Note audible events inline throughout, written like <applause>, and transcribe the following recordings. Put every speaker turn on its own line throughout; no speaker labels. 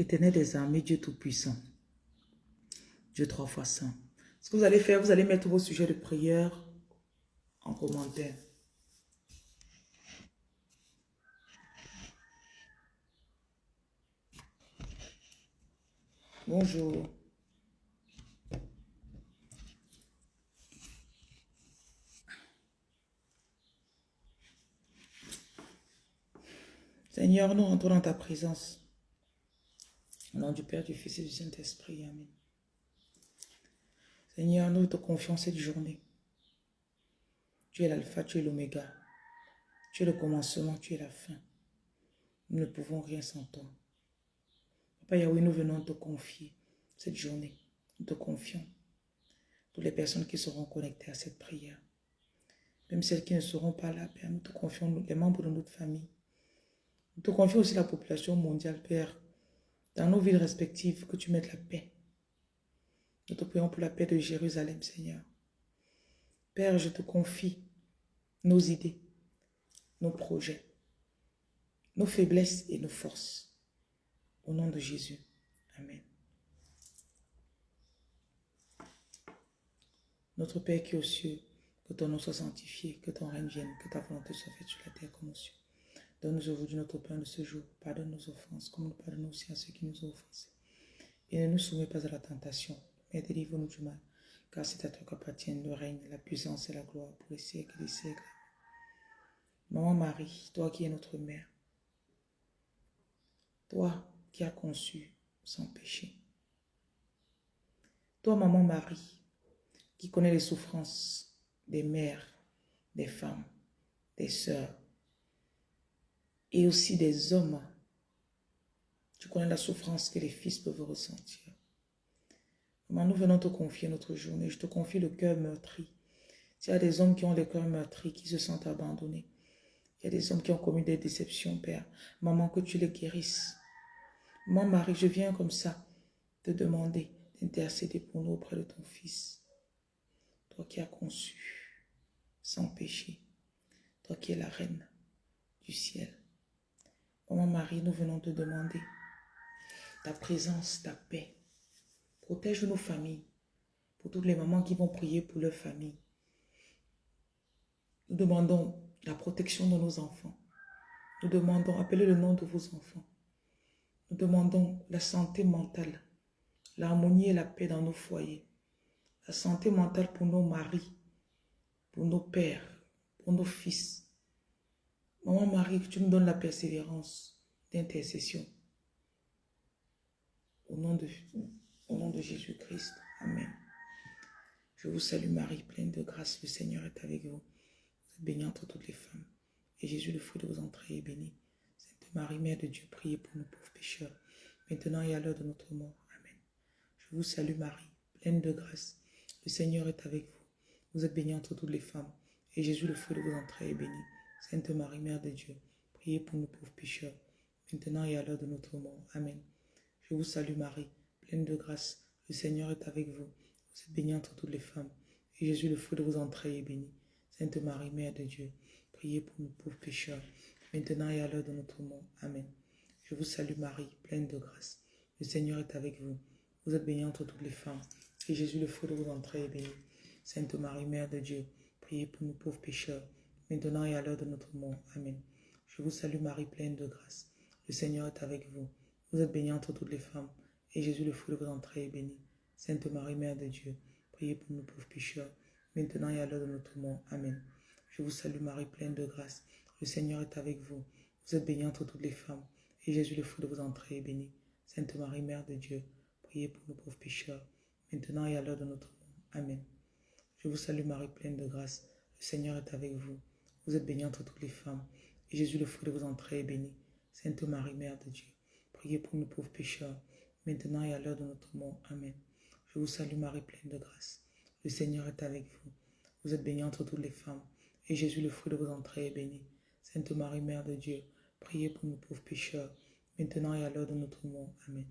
Éternel des armées, Dieu Tout-Puissant, Dieu trois fois saint. Ce que vous allez faire, vous allez mettre vos sujets de prière en commentaire. Bonjour. Seigneur, nous entrons dans ta présence. Au nom du Père, du Fils et du Saint-Esprit. Amen. Seigneur, nous te confions cette journée. Tu es l'alpha, tu es l'oméga. Tu es le commencement, tu es la fin. Nous ne pouvons rien sans toi. Papa Yahweh, nous venons te confier cette journée. Nous te confions toutes les personnes qui seront connectées à cette prière. Même celles qui ne seront pas là, Père, nous te confions les membres de notre famille. Nous te confions aussi la population mondiale, Père, dans nos villes respectives, que tu mettes la paix. Nous te prions pour la paix de Jérusalem, Seigneur. Père, je te confie nos idées, nos projets, nos faiblesses et nos forces. Au nom de Jésus. Amen. Notre Père qui est aux cieux, que ton nom soit sanctifié, que ton règne vienne, que ta volonté soit faite sur la terre comme aux cieux. Donne-nous aujourd'hui notre pain de ce jour. Pardonne nos offenses, comme nous pardonnons aussi à ceux qui nous ont offensés. Et ne nous soumets pas à la tentation, mais délivre-nous du mal. Car c'est à toi qu'appartiennent le règne, la puissance et la gloire pour les siècles des siècles. Maman Marie, toi qui es notre mère, toi qui as conçu sans péché. Toi, Maman Marie, qui connais les souffrances des mères, des femmes, des sœurs, et aussi des hommes. Tu connais la souffrance que les fils peuvent ressentir. Maman, nous venons te confier notre journée. Je te confie le cœur meurtri. S'il y a des hommes qui ont le cœur meurtri, qui se sentent abandonnés, il y a des hommes qui ont commis des déceptions, Père. Maman, que tu les guérisses. Moi, Marie, je viens comme ça te demander d'intercéder pour nous auprès de ton Fils. Toi qui as conçu sans péché. Toi qui es la reine du ciel. Maman Marie, nous venons te demander ta présence, ta paix. Protège nos familles. Pour toutes les mamans qui vont prier pour leur famille. Nous demandons la protection de nos enfants. Nous demandons, appelez le nom de vos enfants. Nous demandons la santé mentale, l'harmonie et la paix dans nos foyers. La santé mentale pour nos maris, pour nos pères, pour nos fils. Maman Marie, que tu nous donnes la persévérance d'intercession. Au nom de, au nom de Jésus-Christ. Amen. Je vous salue Marie, pleine de grâce. Le Seigneur est avec vous. Vous êtes bénie entre toutes les femmes. Et Jésus, le fruit de vos entrailles, est béni. Sainte Marie, Mère de Dieu, priez pour nous pauvres pécheurs, maintenant et à l'heure de notre mort. Amen. Je vous salue Marie, pleine de grâce. Le Seigneur est avec vous. Vous êtes bénie entre toutes les femmes. Et Jésus, le fruit de vos entrailles, est béni. Sainte Marie, Mère de Dieu, priez pour nous pauvres pécheurs, maintenant et à l'heure de notre mort. Amen. Je vous salue Marie, pleine de grâce. Le Seigneur est avec vous. Vous êtes bénie entre toutes les femmes. Et Jésus, le fruit de vos entrailles, est béni. Sainte Marie, Mère de Dieu, priez pour nous pauvres pécheurs, maintenant et à l'heure de notre mort. Amen. Je vous salue Marie, pleine de grâce. Le Seigneur est avec vous. Vous êtes bénie entre toutes les femmes. Et Jésus, le fruit de vos entrailles, est béni. Sainte Marie, Mère de Dieu, priez pour nous pauvres pécheurs, maintenant et à l'heure de notre mort. Amen. Je vous salue Marie, pleine de grâce. Le Seigneur est avec vous. Vous êtes bénie entre toutes les femmes. Et Jésus, le fruit de vos entrailles, est béni. Sainte Marie, Mère de Dieu, priez pour nous pauvres pécheurs, maintenant et à l'heure de notre mort. Amen. Je vous salue Marie, pleine de grâce. Le Seigneur est avec vous. Vous êtes bénie entre toutes les femmes. Et Jésus, le fruit de vos entrailles, est béni. Sainte Marie, Mère de Dieu, priez pour nous pauvres pécheurs, maintenant et à l'heure de notre mort. Amen. Je vous salue Marie, pleine de grâce. Le Seigneur est avec vous. Vous êtes bénie entre toutes les femmes. Et Jésus, le fruit de vos entrailles, est béni. Sainte Marie, Mère de Dieu, priez pour nous pauvres pécheurs, maintenant et à l'heure de notre mort. Amen. Je vous salue Marie, pleine de grâce. Le Seigneur est avec vous. Vous êtes bénie entre toutes les femmes. Et Jésus, le fruit de vos entrailles, est béni. Sainte Marie, Mère de Dieu, priez pour nous pauvres pécheurs, maintenant et à l'heure de notre mort. Amen.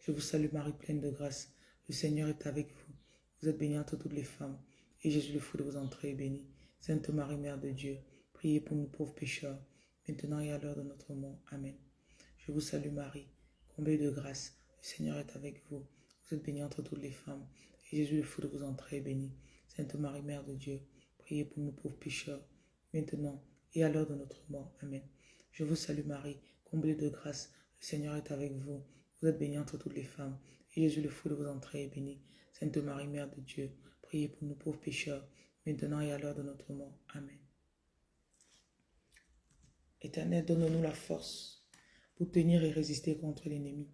Je vous salue Marie, pleine de grâce. Le Seigneur est avec vous. Vous êtes bénie entre toutes les femmes. Et Jésus, le fruit de vos entrailles, est béni. Sainte Marie, Mère de Dieu, priez pour nous pauvres pécheurs, maintenant et à l'heure de notre mort. Amen. Je vous salue Marie, comblée de grâce. Le Seigneur est avec vous. Vous êtes bénie entre toutes les femmes. Et Jésus, le fruit de vos entrailles, est béni. Sainte Marie, Mère de Dieu, priez pour nous pauvres pécheurs, maintenant et à l'heure de notre mort. Amen. Je vous salue Marie, comblée de grâce. Le Seigneur est avec vous. Vous êtes bénie entre toutes les femmes. Et Jésus, le fruit de vos entrailles, est béni. Sainte Marie, Mère de Dieu, priez pour nous pauvres pécheurs, maintenant et à l'heure de notre mort. Amen. Éternel, donne-nous la force pour tenir et résister contre l'ennemi.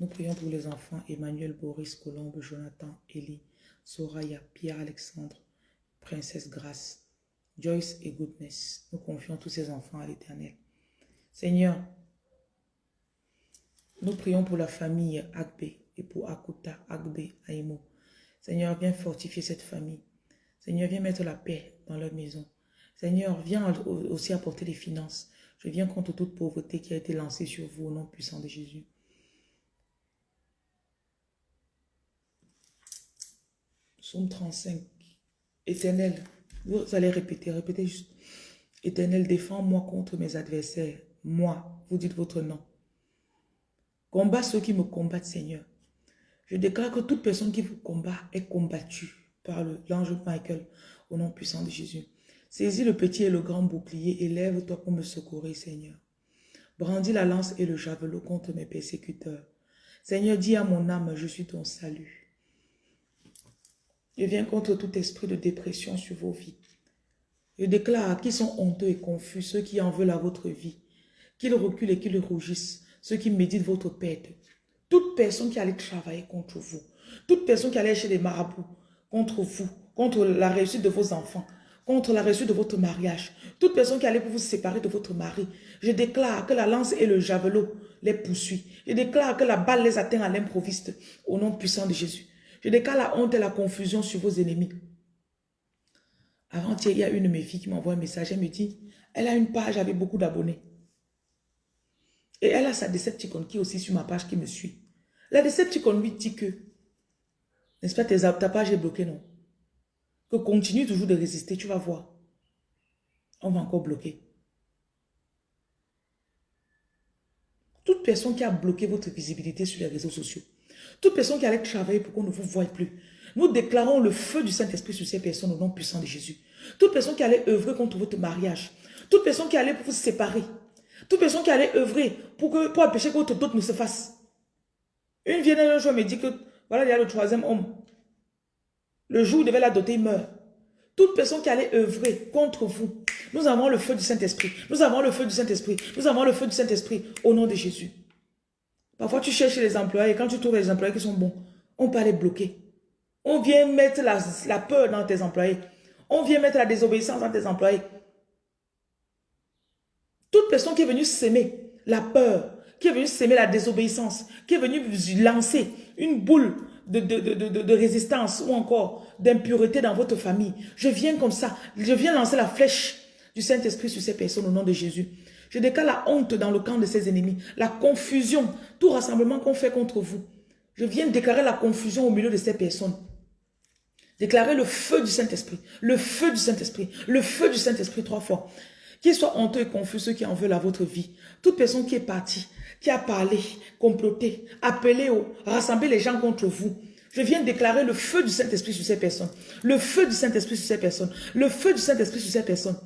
Nous prions pour les enfants Emmanuel, Boris, Colombe, Jonathan, Elie, Soraya, Pierre-Alexandre, Princesse Grace, Joyce et Goodness. Nous confions tous ces enfants à l'Éternel. Seigneur, nous prions pour la famille Agbe et pour Akuta, Agbe, Aimo. Seigneur, viens fortifier cette famille. Seigneur, viens mettre la paix dans leur maison. Seigneur, viens aussi apporter les finances. Je viens contre toute pauvreté qui a été lancée sur vous au nom puissant de Jésus. Psaume 35. Éternel, vous allez répéter, répétez juste. Éternel, défends-moi contre mes adversaires. Moi, vous dites votre nom. Combat ceux qui me combattent, Seigneur. Je déclare que toute personne qui vous combat est combattue par l'ange Michael au nom puissant de Jésus. Saisis le petit et le grand bouclier, élève-toi pour me secourir, Seigneur. Brandis la lance et le javelot contre mes persécuteurs. Seigneur, dis à mon âme, je suis ton salut. Je viens contre tout esprit de dépression sur vos vies. Je déclare qu'ils sont honteux et confus, ceux qui en veulent à votre vie, qu'ils reculent et qu'ils rougissent, ceux qui méditent votre perte. Toute personne qui allait travailler contre vous, toute personne qui allait chez les marabouts contre vous, contre la réussite de vos enfants, contre la réussite de votre mariage, toute personne qui allait pour vous séparer de votre mari, je déclare que la lance et le javelot les poursuivent. Je déclare que la balle les atteint à l'improviste au nom puissant de Jésus. Je déclare la honte et la confusion sur vos ennemis. Avant-hier, il y a une de mes filles qui m'envoie un message. Elle me dit, elle a une page avec beaucoup d'abonnés. Et elle a sa Decepticon qui est aussi sur ma page qui me suit. La Decepticon lui dit que, n'est-ce pas, ta page est bloquée, non? Que continue toujours de résister, tu vas voir. On va encore bloquer. Toute personne qui a bloqué votre visibilité sur les réseaux sociaux, toute personne qui allait travailler pour qu'on ne vous voie plus. Nous déclarons le feu du Saint-Esprit sur ces personnes au nom puissant de Jésus. Toute personne qui allait œuvrer contre votre mariage. Toute personne qui allait pour vous séparer. Toute personne qui allait œuvrer pour, empêcher que votre dot ne se fasse. Une vieille un jour me dit que voilà, il y a le troisième homme. Le jour où il devait la doter, il meurt. Toute personne qui allait œuvrer contre vous. Nous avons le feu du Saint-Esprit. Nous avons le feu du Saint-Esprit. Nous avons le feu du Saint-Esprit au nom de Jésus. Parfois, tu cherches les employés et quand tu trouves les employés qui sont bons, on peut les bloquer. On vient mettre la, peur dans tes employés. On vient mettre la désobéissance dans tes employés. Toute personne qui est venue s'aimer la peur, qui est venue s'aimer la désobéissance, qui est venue lancer une boule de, de résistance ou encore d'impureté dans votre famille, je viens comme ça, je viens lancer la flèche du Saint-Esprit sur ces personnes au nom de Jésus. Je déclare la honte dans le camp de ses ennemis, la confusion, tout rassemblement qu'on fait contre vous. Je viens déclarer la confusion au milieu de ces personnes. Déclarer le feu du Saint-Esprit, le feu du Saint-Esprit, le feu du Saint-Esprit trois fois. Qu'ils soient honteux et confus ceux qui en veulent à votre vie. Toute personne qui est partie, qui a parlé, comploté, appelé, rassemblé les gens contre vous. Je viens déclarer le feu du Saint-Esprit sur ces personnes. Le feu du Saint-Esprit sur ces personnes. Le feu du Saint-Esprit sur ces personnes.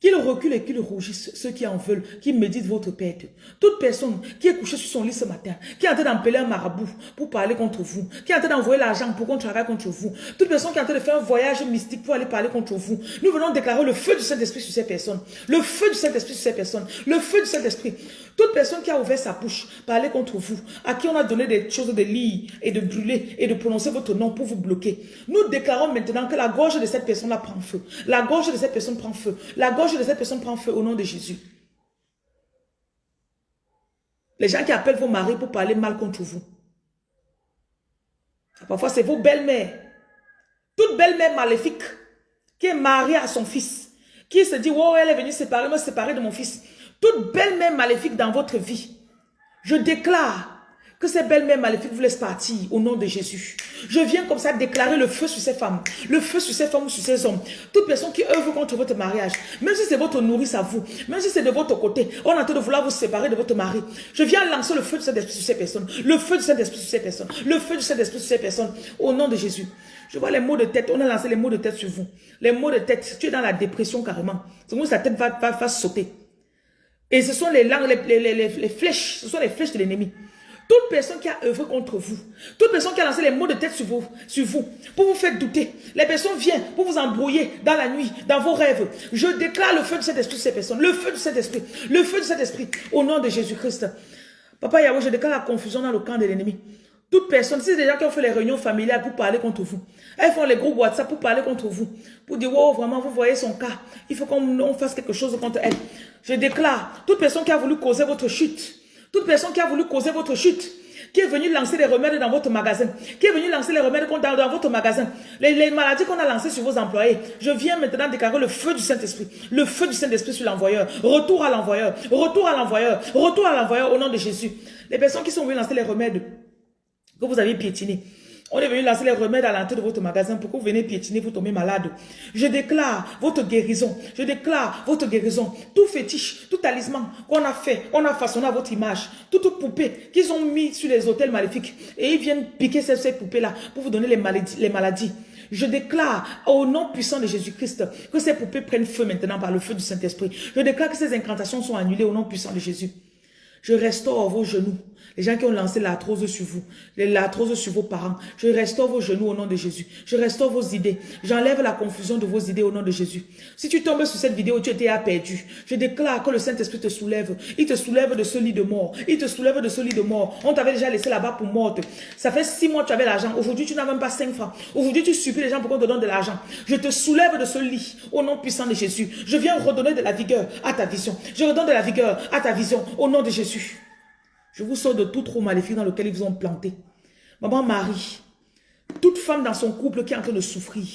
Qu'il recule et qu'il rougisse, ceux qui en veulent, qui méditent votre perte. Toute personne qui est couchée sur son lit ce matin, qui est en train d'appeler un marabout pour parler contre vous, qui est en train d'envoyer l'argent pour qu'on travaille contre vous, toute personne qui est en train de faire un voyage mystique pour aller parler contre vous, nous venons déclarer le feu du Saint-Esprit sur ces personnes, le feu du Saint-Esprit sur ces personnes, le feu du Saint-Esprit. Toute personne qui a ouvert sa bouche, parler contre vous, à qui on a donné des choses de lire et de brûler et de prononcer votre nom pour vous bloquer. Nous déclarons maintenant que la gorge de cette personne-là prend feu. La gorge de cette personne prend feu. La gorge de cette personne prend feu au nom de Jésus. Les gens qui appellent vos maris pour parler mal contre vous. Parfois, c'est vos belles-mères. Toute belle-mère maléfique qui est mariée à son fils, qui se dit, oh, elle est venue séparer, me séparer de mon fils toute belle-mère maléfique dans votre vie, je déclare Que ces belles-mères maléfiques vous laissent partir au nom de Jésus. Je viens comme ça déclarer le feu sur ces femmes, le feu sur ces femmes ou sur ces hommes. Toute personne qui œuvre contre votre mariage, même si c'est votre nourrice à vous, même si c'est de votre côté, on est en train de vouloir vous séparer de votre mari. Je viens lancer le feu de cet esprit sur ces personnes, le feu de cet esprit sur ces personnes, le feu de cet esprit sur ces personnes, au nom de Jésus. Je vois les mots de tête, on a lancé les mots de tête sur vous. Les mots de tête, tu es dans la dépression carrément. C'est comme sa tête va, va, va sauter. Et ce sont les langues, les, flèches, ce sont les flèches de l'ennemi. Toute personne qui a œuvré contre vous, toute personne qui a lancé les mots de tête sur vous, sur vous, pour vous faire douter, les personnes viennent pour vous embrouiller dans la nuit, dans vos rêves. Je déclare le feu de cet esprit ces personnes, le feu de cet esprit, le feu de cet esprit, au nom de Jésus-Christ. Papa Yahweh, je déclare la confusion dans le camp de l'ennemi. Toute personne, c'est des gens qui ont fait les réunions familiales pour parler contre vous, elles font les groupes WhatsApp pour parler contre vous, pour dire, oh, vraiment, vous voyez son cas, il faut qu'on fasse quelque chose contre elle. Je déclare, toute personne qui a voulu causer votre chute, toute personne qui a voulu causer votre chute, qui est venu lancer des remèdes dans votre magasin, qui est venu lancer les remèdes dans, dans votre magasin, les, les maladies qu'on a lancées sur vos employés, je viens maintenant déclarer le feu du Saint-Esprit, le feu du Saint-Esprit sur l'envoyeur, retour à l'envoyeur, retour à l'envoyeur, retour à l'envoyeur au nom de Jésus. Les personnes qui sont venues lancer les remèdes, que vous avez piétiné. On est venu lancer les remèdes à l'entrée de votre magasin pour que vous venez piétiner, vous tombez malade. Je déclare votre guérison. Je déclare votre guérison. Tout fétiche, tout talisman qu'on a fait, on a façonné à votre image. Toute poupée qu'ils ont mis sur les hôtels maléfiques. Et ils viennent piquer ces, ces poupées-là pour vous donner les maladies. Les maladies. Je déclare au nom puissant de Jésus-Christ que ces poupées prennent feu maintenant par le feu du Saint-Esprit. Je déclare que ces incantations sont annulées au nom puissant de Jésus. Je restaure vos genoux. Les gens qui ont lancé l'arthrose sur vous, l'arthrose sur vos parents. Je restaure vos genoux au nom de Jésus. Je restaure vos idées. J'enlève la confusion de vos idées au nom de Jésus. Si tu tombes sur cette vidéo, tu étais perdu. Je déclare que le Saint-Esprit te soulève. Il te soulève de ce lit de mort. Il te soulève de ce lit de mort. On t'avait déjà laissé là-bas pour morte. Ça fait six mois que tu avais l'argent. Aujourd'hui, tu n'as même pas cinq francs. Aujourd'hui, tu supplies les gens pour qu'on te donne de l'argent. Je te soulève de ce lit au nom puissant de Jésus. Je viens redonner de la vigueur à ta vision. Je redonne de la vigueur à ta vision au nom de Jésus. Je vous sors de tout trou maléfique dans lequel ils vous ont planté. Maman Marie, toute femme dans son couple qui est en train de souffrir,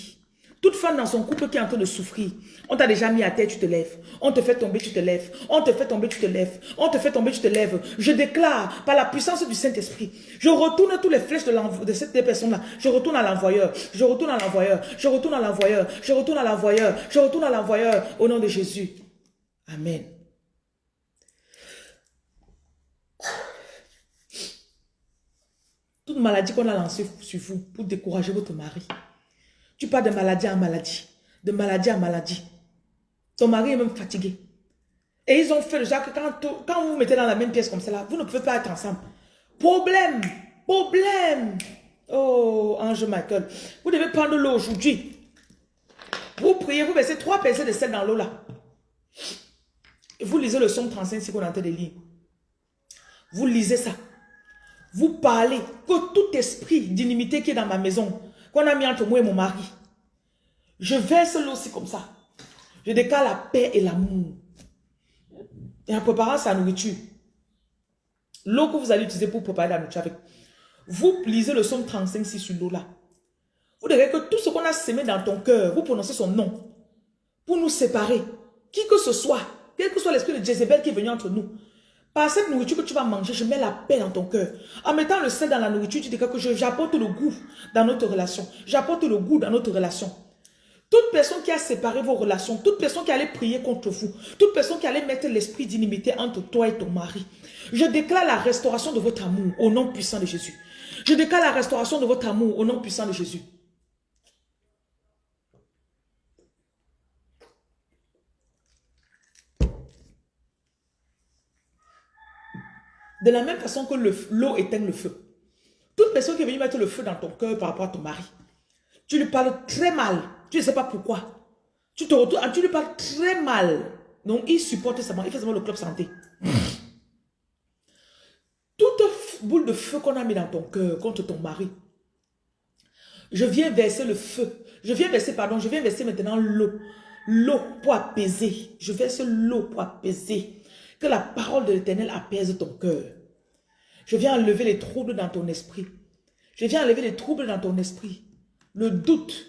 toute femme dans son couple qui est en train de souffrir, on t'a déjà mis à terre, tu te lèves. On te fait tomber, tu te lèves. On te fait tomber, tu te lèves. On te fait tomber, tu te lèves. Je déclare par la puissance du Saint-Esprit, je retourne toutes les flèches de, de cette personne-là. Je retourne à l'envoyeur. Je retourne à l'envoyeur. Je retourne à l'envoyeur. Je retourne à l'envoyeur. Je retourne à l'envoyeur au nom de Jésus. Amen. Toute maladie qu'on a lancée sur vous pour décourager votre mari. Tu pars de maladie en maladie. De maladie en maladie. Ton mari est même fatigué. Et ils ont fait déjà que quand, quand vous vous mettez dans la même pièce comme ça, vous ne pouvez pas être ensemble. Problème. Problème. Oh, Ange Michael. Vous devez prendre l'eau aujourd'hui. Vous priez, vous mettez trois pincées de sel dans l'eau là. Vous lisez le son 35 si train de lire. Vous lisez ça. Vous parlez que tout esprit d'inimité qui est dans ma maison, qu'on a mis entre moi et mon mari, je verse l'eau aussi comme ça. Je décale la paix et l'amour. Et en préparant sa nourriture, l'eau que vous allez utiliser pour préparer la nourriture avec, vous lisez le somme 35 sur l'eau là. Vous devez que tout ce qu'on a semé dans ton cœur, vous prononcez son nom. Pour nous séparer. Qui que ce soit, quel que soit l'esprit de Jézabel qui est venu entre nous, par cette nourriture que tu vas manger, je mets la paix dans ton cœur. En mettant le sel dans la nourriture, tu dis que j'apporte le goût dans notre relation. J'apporte le goût dans notre relation. Toute personne qui a séparé vos relations, toute personne qui allait prier contre vous, toute personne qui allait mettre l'esprit d'inimité entre toi et ton mari, je déclare la restauration de votre amour au nom puissant de Jésus. Je déclare la restauration de votre amour au nom puissant de Jésus. De la même façon que l'eau éteint le feu. Toute personne qui est venue mettre le feu dans ton cœur par rapport à ton mari, tu lui parles très mal. Tu ne sais pas pourquoi. Tu te retournes, tu lui parles très mal. Donc, il supporte seulement, il fait seulement le club santé. Toute boule de feu qu'on a mis dans ton cœur contre ton mari, je viens verser le feu. Je viens verser, pardon, je viens verser maintenant l'eau. L'eau pour apaiser. Je verse l'eau pour apaiser. Que la parole de l'éternel apaise ton cœur. Je viens enlever les troubles dans ton esprit. Je viens enlever les troubles dans ton esprit. Le doute.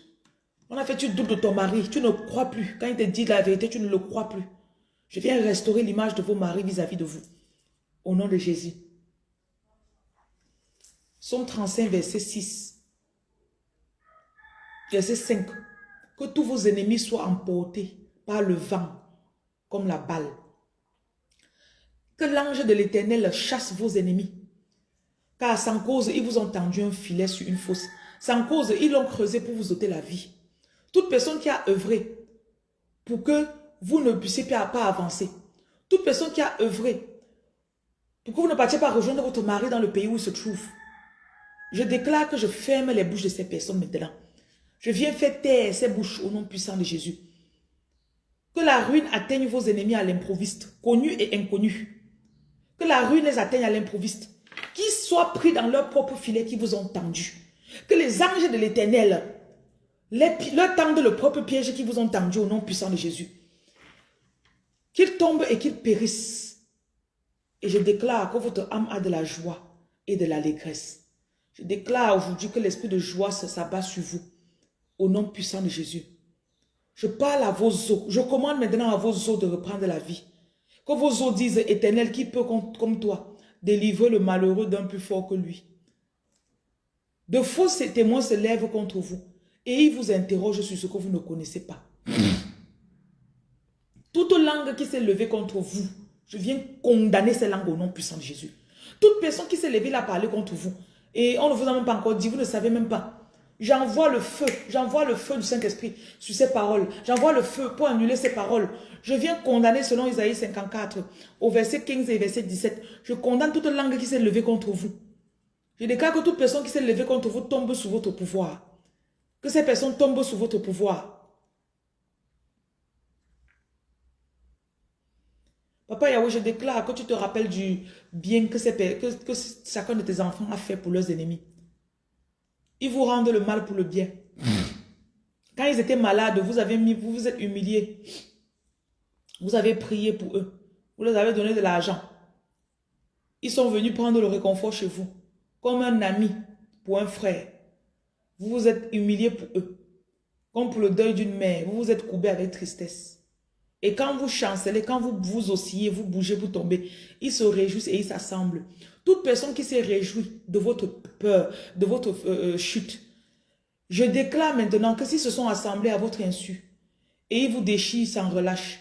On a fait tu doutes de ton mari. Tu ne crois plus. Quand il te dit la vérité, tu ne le crois plus. Je viens restaurer l'image de vos maris vis-à-vis -vis de vous. Au nom de Jésus. Somme 35, verset 6. Verset 5. Que tous vos ennemis soient emportés par le vent, comme la balle. L'ange de l'éternel chasse vos ennemis. Car sans cause, ils vous ont tendu un filet sur une fosse. Sans cause, ils l'ont creusé pour vous ôter la vie. Toute personne qui a œuvré pour que vous ne puissiez pas avancer. Toute personne qui a œuvré pour que vous ne partiez pas rejoindre votre mari dans le pays où il se trouve. Je déclare que je ferme les bouches de ces personnes maintenant. Je viens faire taire ces bouches au nom puissant de Jésus. Que la ruine atteigne vos ennemis à l'improviste, connus et inconnus. Que la ruine les atteigne à l'improviste. Qu'ils soient pris dans leur propre filet qui vous ont tendu. Que les anges de l'éternel leur tendent le propre piège qui vous ont tendu au nom puissant de Jésus. Qu'ils tombent et qu'ils périssent. Et je déclare que votre âme a de la joie et de l'allégresse. Je déclare aujourd'hui que l'esprit de joie s'abat sur vous. Au nom puissant de Jésus. Je parle à vos os. Je commande maintenant à vos os de reprendre la vie. Que vos os disent, éternel, qui peut comme toi délivrer le malheureux d'un plus fort que lui? De faux témoins se lèvent contre vous et ils vous interrogent sur ce que vous ne connaissez pas. <clears throat> Toute langue qui s'est levée contre vous, je viens condamner ces langues au nom puissant de Jésus. Toute personne qui s'est levée à parler contre vous, et on ne vous a même pas encore dit, vous ne savez même pas. J'envoie le feu, j'envoie le feu du Saint-Esprit sur ces paroles. J'envoie le feu pour annuler ces paroles. Je viens condamner selon Isaïe 54, au verset 15 et verset 17. Je condamne toute langue qui s'est levée contre vous. Je déclare que toute personne qui s'est levée contre vous tombe sous votre pouvoir. Que ces personnes tombent sous votre pouvoir. Papa Yahweh, je déclare que tu te rappelles du bien que, que, que chacun de tes enfants a fait pour leurs ennemis. Ils vous rendent le mal pour le bien. Quand ils étaient malades, vous avez mis, vous vous êtes humiliés. Vous avez prié pour eux. Vous leur avez donné de l'argent. Ils sont venus prendre le réconfort chez vous. Comme un ami pour un frère. Vous vous êtes humilié pour eux. Comme pour le deuil d'une mère. Vous vous êtes courbé avec tristesse. Et quand vous chancelez, quand vous vous oscillez, vous bougez, vous tombez, ils se réjouissent et ils s'assemblent. Toute personne qui s'est réjouie de votre peur, de votre euh, euh, chute, je déclare maintenant que s'ils se sont assemblés à votre insu, et ils vous déchirent sans relâche,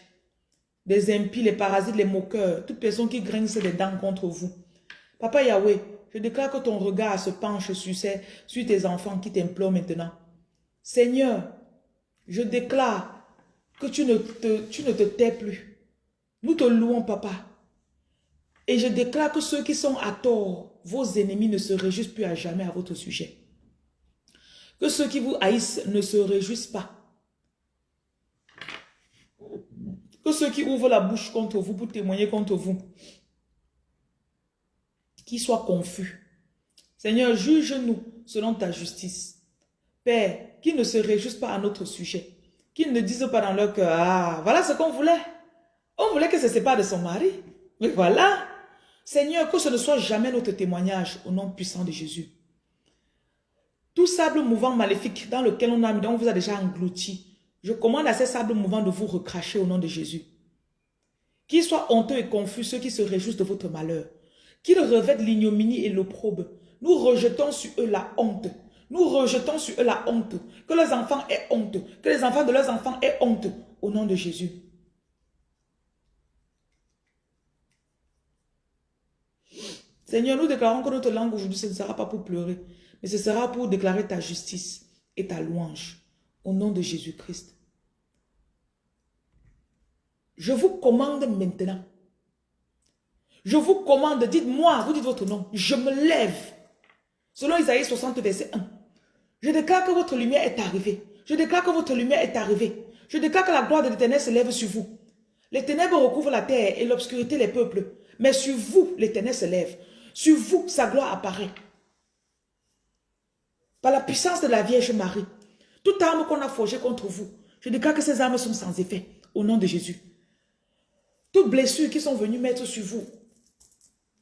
les impies, les parasites, les moqueurs, toute personne qui grince des dents contre vous. Papa Yahweh, je déclare que ton regard se penche sur, ces, sur tes enfants qui t'implorent maintenant. Seigneur, je déclare que tu ne, te, tu ne te tais plus. Nous te louons, papa. Et je déclare que ceux qui sont à tort, vos ennemis ne se réjouissent plus à jamais à votre sujet. Que ceux qui vous haïssent ne se réjouissent pas. Que ceux qui ouvrent la bouche contre vous pour témoigner contre vous, qu'ils soient confus. Seigneur, juge-nous selon ta justice. Père, qui ne se réjouissent pas à notre sujet qu'ils ne disent pas dans leur cœur, ah, voilà ce qu'on voulait. On voulait que se sépare de son mari. Mais voilà. Seigneur, que ce ne soit jamais notre témoignage au nom puissant de Jésus. Tout sable mouvant maléfique dans lequel on, a, on vous a déjà englouti, je commande à ces sables mouvants de vous recracher au nom de Jésus. Qu'ils soient honteux et confus ceux qui se réjouissent de votre malheur. Qu'ils revêtent l'ignominie et l'opprobre. Nous rejetons sur eux la honte. Nous rejetons sur eux la honte. Que leurs enfants aient honte. Que les enfants de leurs enfants aient honte. Au nom de Jésus. Seigneur, nous déclarons que notre langue aujourd'hui, ce ne sera pas pour pleurer, mais ce sera pour déclarer ta justice et ta louange. Au nom de Jésus-Christ. Je vous commande maintenant. Je vous commande, dites-moi, vous dites votre nom. Je me lève. Selon Isaïe 60, verset 1. Je déclare que votre lumière est arrivée. Je déclare que votre lumière est arrivée. Je déclare que la gloire de l'éternel se lève sur vous. Les ténèbres recouvrent la terre et l'obscurité les peuples. Mais sur vous, l'éternel se lève. Sur vous, sa gloire apparaît. Par la puissance de la Vierge Marie, toute arme qu'on a forgée contre vous, je déclare que ces armes sont sans effet. Au nom de Jésus. Toutes blessures qui sont venues mettre sur vous,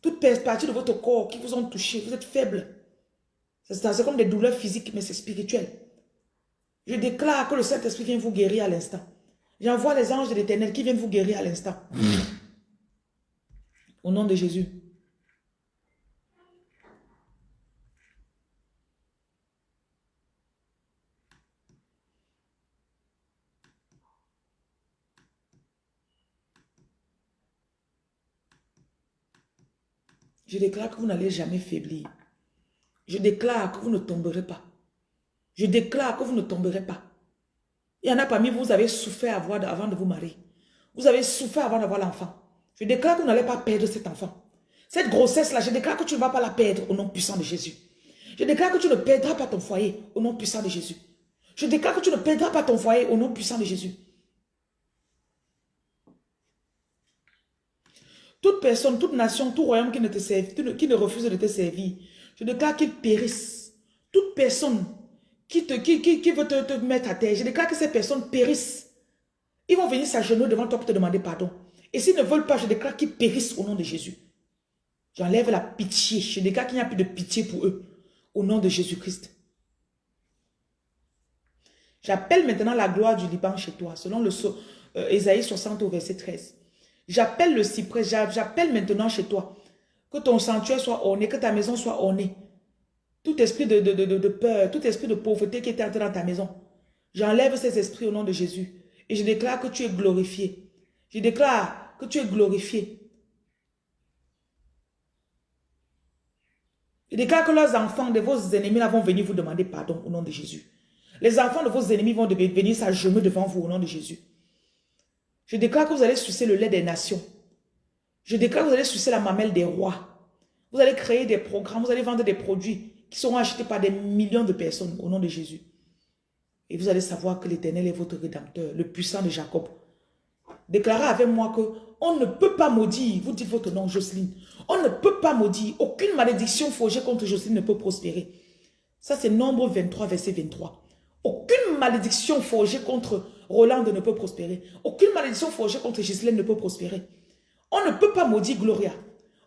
toute partie de votre corps qui vous ont touché, vous êtes faible. C'est comme des douleurs physiques, mais c'est spirituel. Je déclare que le Saint-Esprit vient vous guérir à l'instant. J'envoie les anges de l'éternel qui viennent vous guérir à l'instant. Au nom de Jésus. Je déclare que vous n'allez jamais faiblir. Je déclare que vous ne tomberez pas. Je déclare que vous ne tomberez pas. Il y en a parmi vous, vous avez souffert avant de vous marier. Vous avez souffert avant d'avoir l'enfant. Je déclare que vous n'allez pas perdre cet enfant. Cette grossesse-là, je déclare que tu ne vas pas la perdre au nom puissant de Jésus. Je déclare que tu ne perdras pas ton foyer au nom puissant de Jésus. Je déclare que tu ne perdras pas ton foyer au nom puissant de Jésus. Toute personne, toute nation, tout royaume qui ne, te serve, qui ne refuse de te servir, je déclare qu'il périsse. Toute personne qui, te, qui, qui, veut te, te, mettre à terre, je déclare que ces personnes périssent. Ils vont venir s'agenouiller devant toi pour te demander pardon. Et s'ils ne veulent pas, je déclare qu'ils périssent au nom de Jésus. J'enlève la pitié. Je déclare qu'il n'y a plus de pitié pour eux. Au nom de Jésus-Christ. J'appelle maintenant la gloire du Liban chez toi, selon le euh, Ésaïe 60 au verset 13. J'appelle le cyprès, j'appelle maintenant chez toi. Que ton sanctuaire soit orné, que ta maison soit ornée. Tout esprit de, de, peur, tout esprit de pauvreté qui est entré dans ta maison. J'enlève ces esprits au nom de Jésus. Et je déclare que tu es glorifié. Je déclare que tu es glorifié. Je déclare que leurs enfants de vos ennemis vont venir vous demander pardon au nom de Jésus. Les enfants de vos ennemis vont venir s'agenouiller devant vous au nom de Jésus. Je déclare que vous allez sucer le lait des nations. Je déclare que vous allez sucer la mamelle des rois. Vous allez créer des programmes, vous allez vendre des produits qui seront achetés par des millions de personnes au nom de Jésus. Et vous allez savoir que l'Éternel est votre rédempteur, le puissant de Jacob. Déclarez avec moi que on ne peut pas maudire, vous dites votre nom Jocelyne, on ne peut pas maudire, aucune malédiction forgée contre Jocelyne ne peut prospérer. Ça c'est nombre 23, verset 23. Aucune malédiction forgée contre Roland ne peut prospérer. Aucune malédiction forgée contre Jocelyne ne peut prospérer. On ne peut pas maudire Gloria.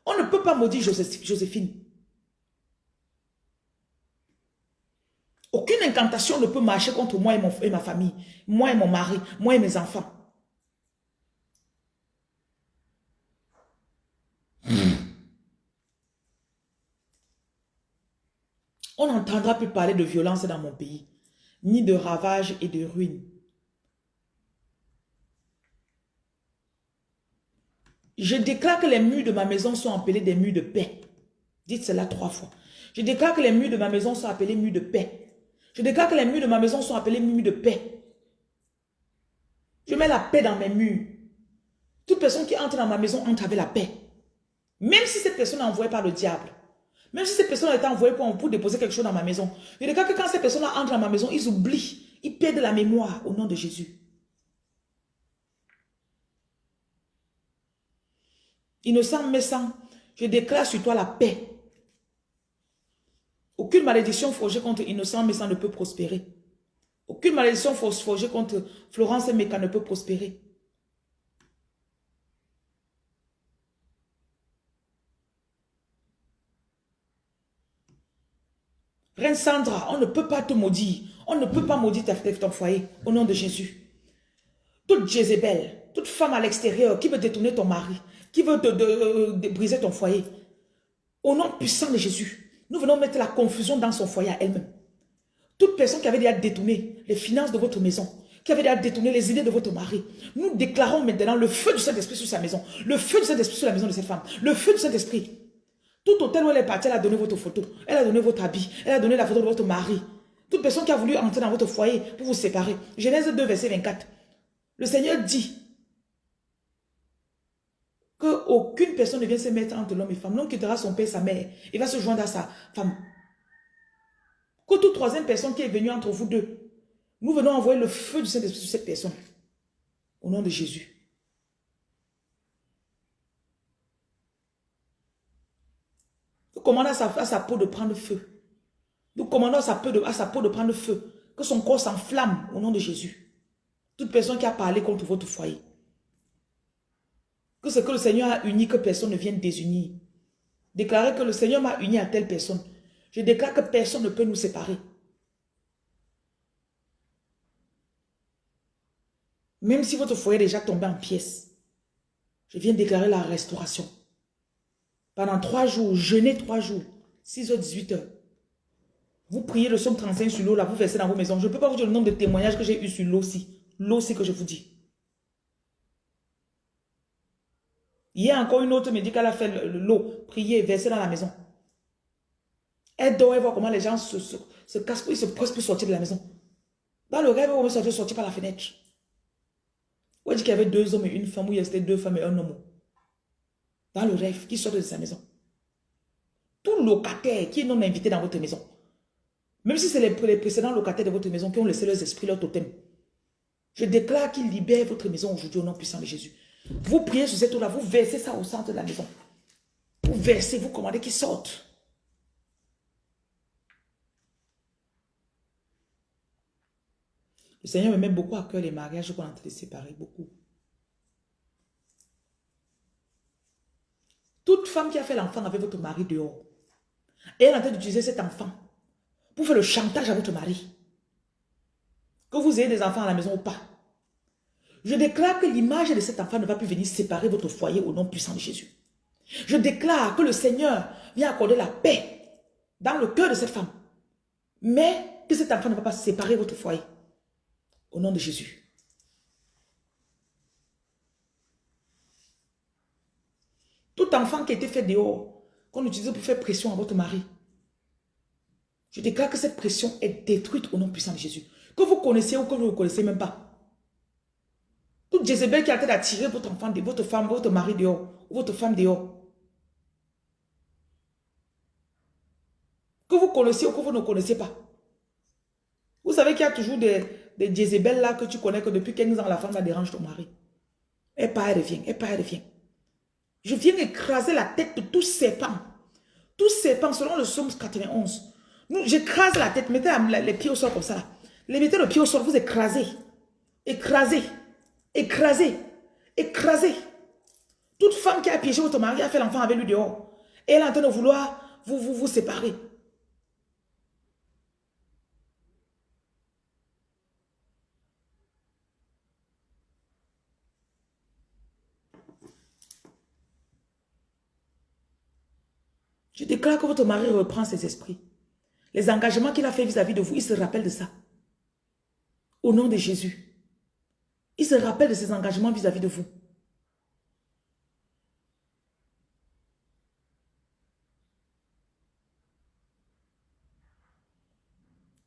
On ne peut pas maudire Joséphine. Aucune incantation ne peut marcher contre moi et, et ma famille, moi et mon mari, moi et mes enfants. On n'entendra plus parler de violence dans mon pays, ni de ravages et de ruines. Je déclare que les murs de ma maison sont appelés des murs de paix. Dites cela trois fois. Je déclare que les murs de ma maison sont appelés murs de paix. Je déclare que les murs de ma maison sont appelés murs de paix. Je mets la paix dans mes murs. Toute personne qui entre dans ma maison entre avec la paix. Même si cette personne est envoyée par le diable. Même si cette personne a été envoyée pour, déposer quelque chose dans ma maison. Je déclare que quand cette personne entre dans ma maison, ils oublient. Ils perdent la mémoire au nom de Jésus. Innocent, méchant, je déclare sur toi la paix. Aucune malédiction forgée contre Innocent, méchant ne peut prospérer. Aucune malédiction forgée contre Florence et ne peut prospérer. Reine Sandra, on ne peut pas te maudire. On ne peut pas maudire ton foyer au nom de Jésus. Toute Jézabel, toute femme à l'extérieur qui veut détourner ton mari, qui veut de, briser ton foyer. Au nom puissant de Jésus, nous venons mettre la confusion dans son foyer à elle-même. Toute personne qui avait déjà détourné les finances de votre maison, qui avait déjà détourné les idées de votre mari, nous déclarons maintenant le feu du Saint-Esprit sur sa maison, le feu du Saint-Esprit sur la maison de cette femme, le feu du Saint-Esprit. Tout hôtel où elle est partie, elle a donné votre photo, elle a donné votre habit, elle a donné la photo de votre mari. Toute personne qui a voulu entrer dans votre foyer pour vous séparer. Genèse 2, verset 24. Le Seigneur dit, aucune personne ne vient se mettre entre l'homme et femme. L'homme quittera son père sa mère. Il va se joindre à sa femme. Que toute troisième personne qui est venue entre vous deux, nous venons envoyer le feu du Saint-Esprit sur cette personne. Au nom de Jésus. Nous commandons à sa, peau de prendre feu. Nous commandons à sa, peau de, à sa peau de prendre feu. Que son corps s'enflamme au nom de Jésus. Toute personne qui a parlé contre votre foyer. Que ce que le Seigneur a uni, que personne ne vienne désunir. Déclarer que le Seigneur m'a uni à telle personne. Je déclare que personne ne peut nous séparer. Même si votre foyer est déjà tombé en pièces, je viens déclarer la restauration. Pendant trois jours, jeûnez trois jours, 6h, 18h. Vous priez le somme 35 sur l'eau, là, vous versez dans vos maisons. Je ne peux pas vous dire le nombre de témoignages que j'ai eu sur l'eau aussi. L'eau aussi que je vous dis. Hier encore une autre me dit qu'elle a l'eau, prier, verser dans la maison. Elle dort, elle voit comment les gens se, se, se cassent, ils se pressent pour sortir de la maison. Dans le rêve, on va sortir, sortir par la fenêtre. On dit qu'il y avait deux hommes et une femme, où il y avait deux femmes et un homme. Dans le rêve, qui sortent de sa maison. Tout locataire qui est non invité dans votre maison, même si c'est les, précédents locataires de votre maison qui ont laissé leurs esprits, leur totem, je déclare qu'ils libèrent votre maison aujourd'hui au nom puissant de Jésus. Vous priez sur cette eau-là, vous versez ça au centre de la maison. Vous versez, vous commandez qu'ils sortent. Le Seigneur me met beaucoup à cœur les mariages qu'on est en train de beaucoup. Toute femme qui a fait l'enfant avec votre mari dehors, elle est en train d'utiliser cet enfant pour faire le chantage à votre mari. Que vous ayez des enfants à la maison ou pas. Je déclare que l'image de cet enfant ne va plus venir séparer votre foyer au nom puissant de Jésus. Je déclare que le Seigneur vient accorder la paix dans le cœur de cette femme. Mais que cet enfant ne va pas séparer votre foyer. Au nom de Jésus. Tout enfant qui a été fait dehors, qu'on utilise pour faire pression à votre mari, je déclare que cette pression est détruite au nom puissant de Jésus. Que vous connaissez ou que vous ne connaissez même pas. Toute Jézabel qui a été d'attirer votre enfant, votre femme, votre mari dehors, ou votre femme dehors. Que vous connaissez ou que vous ne connaissez pas. Vous savez qu'il y a toujours des, des Jézabel là que tu connais que depuis 15 ans, la femme la dérange ton mari. Et pas, elle revient, et pas, elle revient. Je viens écraser la tête de tous ces pans. Tous ces pans, selon le psaume 91. J'écrase la tête, mettez les pieds au sol comme ça. Les mettez le pied au sol, vous écrasez. Écrasez. Écrasez. Écrasez. Toute femme qui a piégé votre mari a fait l'enfant avec lui dehors. Et elle est en train de vouloir vous, vous, vous séparer. Je déclare que votre mari reprend ses esprits. Les engagements qu'il a fait vis-à-vis de vous, il se rappelle de ça. Au nom de Jésus. Il se rappelle de ses engagements vis-à-vis -vis de vous.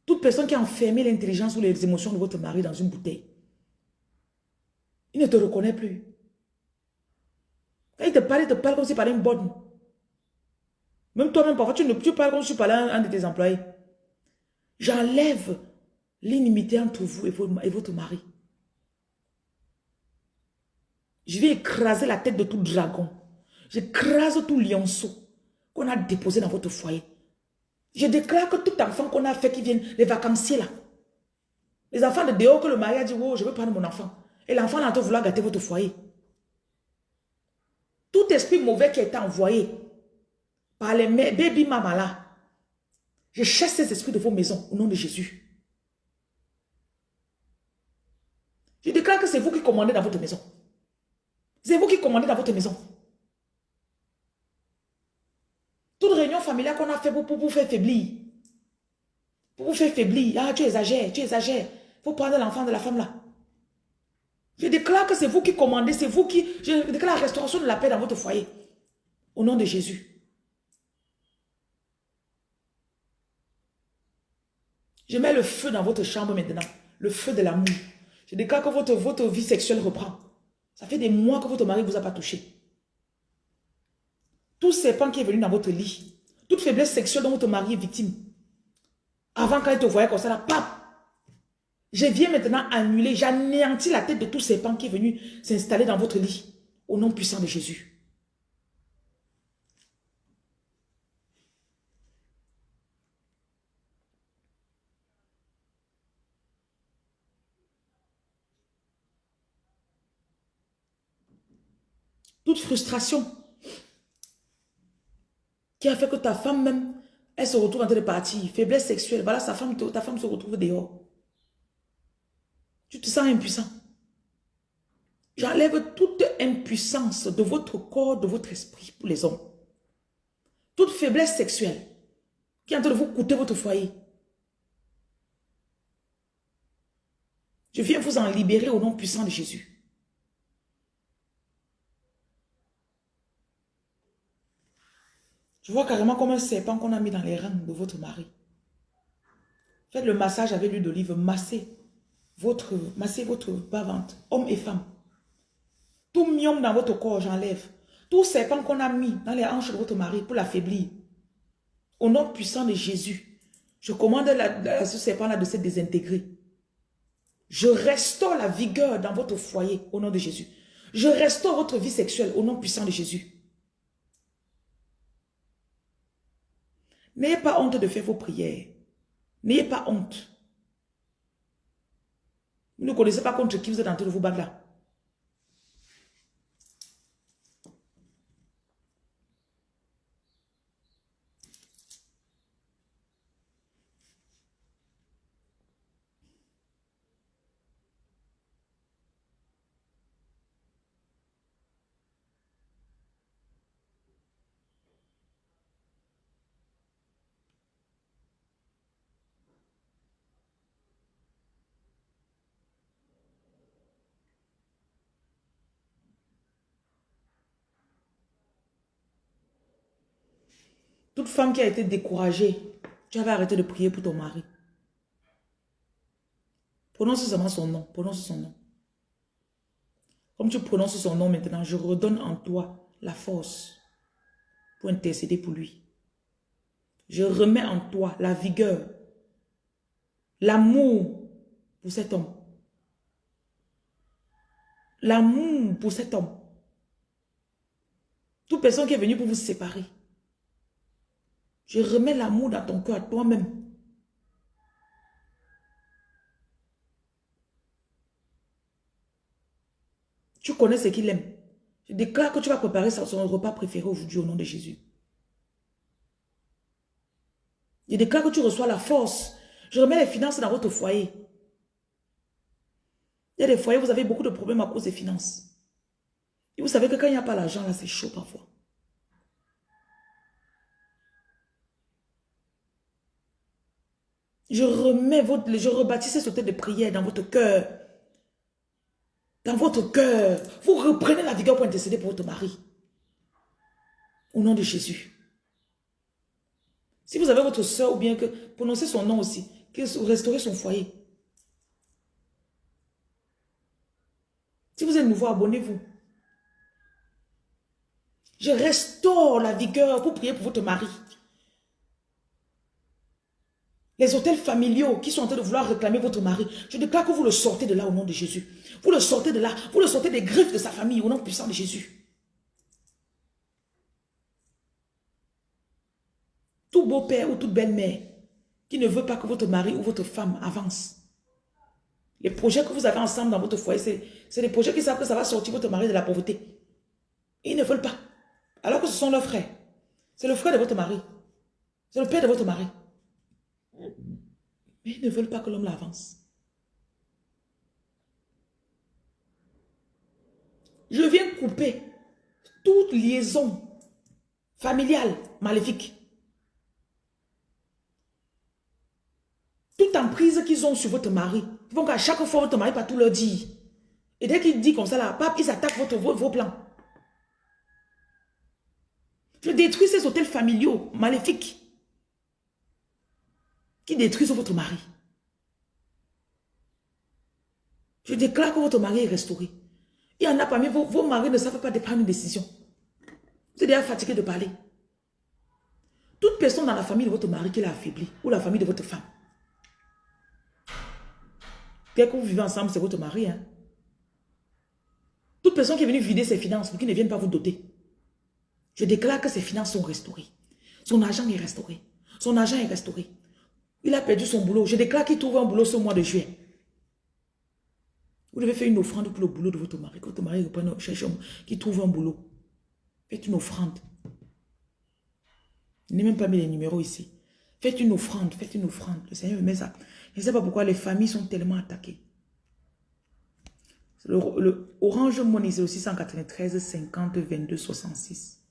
Toute personne qui a enfermé l'intelligence ou les émotions de votre mari dans une bouteille, il ne te reconnaît plus. Quand il te parle, il te parle comme s'il parlait une bonne. Même toi-même, parfois, tu ne tu parles comme si tu parlais à un de tes employés. J'enlève l'inimité entre vous et votre mari. Je vais écraser la tête de tout dragon. J'écrase tout lionceau qu'on a déposé dans votre foyer. Je déclare que tout enfant qu'on a fait qui viennent, les vacanciers là, les enfants de dehors que le mari a dit, oh, je veux prendre mon enfant. Et l'enfant là, en vouloir gâter votre foyer. Tout esprit mauvais qui a été envoyé par les baby mama là, je chasse ces esprits de vos maisons au nom de Jésus. Je déclare que c'est vous qui commandez dans votre maison. C'est vous qui commandez dans votre maison? Toute réunion familiale qu'on a fait pour, vous faire faiblir. Pour vous faire faiblir. Ah, tu exagères, tu exagères. Faut prendre l'enfant de la femme là. Je déclare que c'est vous qui commandez, c'est vous qui... Je déclare la restauration de la paix dans votre foyer. Au nom de Jésus. Je mets le feu dans votre chambre maintenant. Le feu de l'amour. Je déclare que votre, votre vie sexuelle reprend. Ça fait des mois que votre mari ne vous a pas touché. Tout serpent qui est venu dans votre lit, toute faiblesse sexuelle dont votre mari est victime, avant quand il te voyait comme ça, là, pap, je viens maintenant annuler, j'anéantis la tête de tout serpent qui est venu s'installer dans votre lit, au nom puissant de Jésus. Toute frustration qui a fait que ta femme même, elle se retrouve en train de partir. Faiblesse sexuelle, voilà sa femme, ta femme se retrouve dehors. Tu te sens impuissant. J'enlève toute impuissance de votre corps, de votre esprit pour les hommes. Toute faiblesse sexuelle qui est en train de vous coûter votre foyer. Je viens vous en libérer au nom puissant de Jésus. Je vois carrément comme un serpent qu'on a mis dans les reins de votre mari. Faites le massage avec l'huile d'olive, massez votre, massez votre bas-ventre, homme et femme. Tout miom dans votre corps, j'enlève. Tout serpent qu'on a mis dans les hanches de votre mari pour l'affaiblir. Au nom puissant de Jésus, je commande à ce serpent-là de se désintégrer. Je restaure la vigueur dans votre foyer au nom de Jésus. Je restaure votre vie sexuelle au nom puissant de Jésus. N'ayez pas honte de faire vos prières. N'ayez pas honte. Vous ne connaissez pas contre qui vous êtes en train de vous battre là. Femme qui a été découragée, tu avais arrêté de prier pour ton mari. Prononce seulement son nom. Prononce son nom. Comme tu prononces son nom maintenant, je redonne en toi la force pour intercéder pour lui. Je remets en toi la vigueur, l'amour pour cet homme. L'amour pour cet homme. Toute personne qui est venue pour vous séparer. Je remets l'amour dans ton cœur, toi-même. Tu connais ce qu'il aime. Je déclare que tu vas préparer son repas préféré aujourd'hui au nom de Jésus. Je déclare que tu reçois la force. Je remets les finances dans votre foyer. Il y a des foyers, vous avez beaucoup de problèmes à cause des finances. Et vous savez que quand il n'y a pas l'argent, là, c'est chaud parfois. Je remets votre, je ce de prière dans votre cœur. Dans votre cœur. Vous reprenez la vigueur pour intercéder pour votre mari. Au nom de Jésus. Si vous avez votre soeur ou bien que, prononcez son nom aussi, que restaurez son foyer. Si vous êtes nouveau, abonnez-vous. Je restaure la vigueur pour prier pour votre mari. Les hôtels familiaux qui sont en train de vouloir réclamer votre mari, je déclare que vous le sortez de là au nom de Jésus. Vous le sortez de là, vous le sortez des griffes de sa famille au nom puissant de Jésus. Tout beau-père ou toute belle-mère qui ne veut pas que votre mari ou votre femme avance. Les projets que vous avez ensemble dans votre foyer, c'est des projets qui savent que ça va sortir votre mari de la pauvreté. Ils ne veulent pas. Alors que ce sont leurs frères. C'est le frère de votre mari. C'est le père de votre mari. Mais ils ne veulent pas que l'homme l'avance. Je viens couper toute liaison familiale maléfique. Toute emprise qu'ils ont sur votre mari. Ils vont qu'à chaque fois, votre mari pas tout leur dire. Et dès qu'il dit comme ça, là, pape, ils attaquent vos plans. Je détruis ces hôtels familiaux maléfiques qui détruisent votre mari. Je déclare que votre mari est restauré. Il y en a parmi vos, vos maris ne savent pas de prendre une décision. Vous êtes déjà fatigué de parler. Toute personne dans la famille de votre mari qui l'a affaibli, ou la famille de votre femme. Dès que vous vivez ensemble, c'est votre mari. Hein? Toute personne qui est venue vider ses finances pour qu'il ne vienne pas vous doter. Je déclare que ses finances sont restaurées. Son argent est restauré. Son argent est restauré. Il a perdu son boulot. Je déclare qu'il trouve un boulot ce mois de juillet. Vous devez faire une offrande pour le boulot de votre mari. Que votre mari reprenne, cherche qui trouve un boulot. Faites une offrande. Je n'ai même pas mis les numéros ici. Faites une offrande, faites une offrande. Le Seigneur me met ça. Je ne sais pas pourquoi les familles sont tellement attaquées. Le, Orange Money, c'est aussi 193 50 22 66.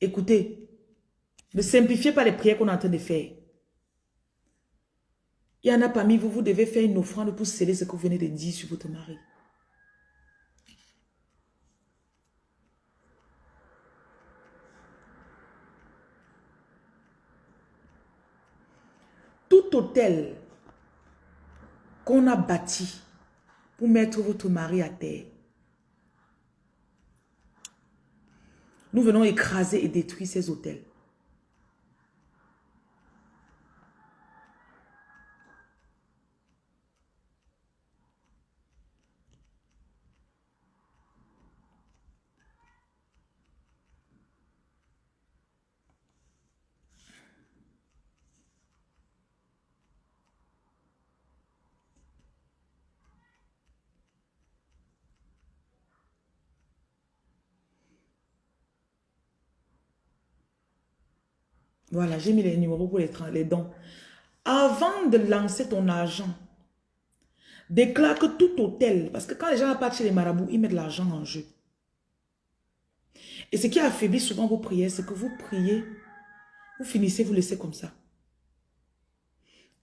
Écoutez, ne simplifiez pas les prières qu'on est en train de faire. Il y en a parmi vous, vous devez faire une offrande pour sceller ce que vous venez de dire sur votre mari. Tout hôtel qu'on a bâti pour mettre votre mari à terre, nous venons écraser et détruire ces hôtels. Voilà, j'ai mis les numéros pour les, dons. Avant de lancer ton argent, déclare que tout hôtel, parce que quand les gens partent chez les marabouts, ils mettent l'argent en jeu. Et ce qui affaiblit souvent vos prières, c'est que vous priez, vous finissez, vous laissez comme ça.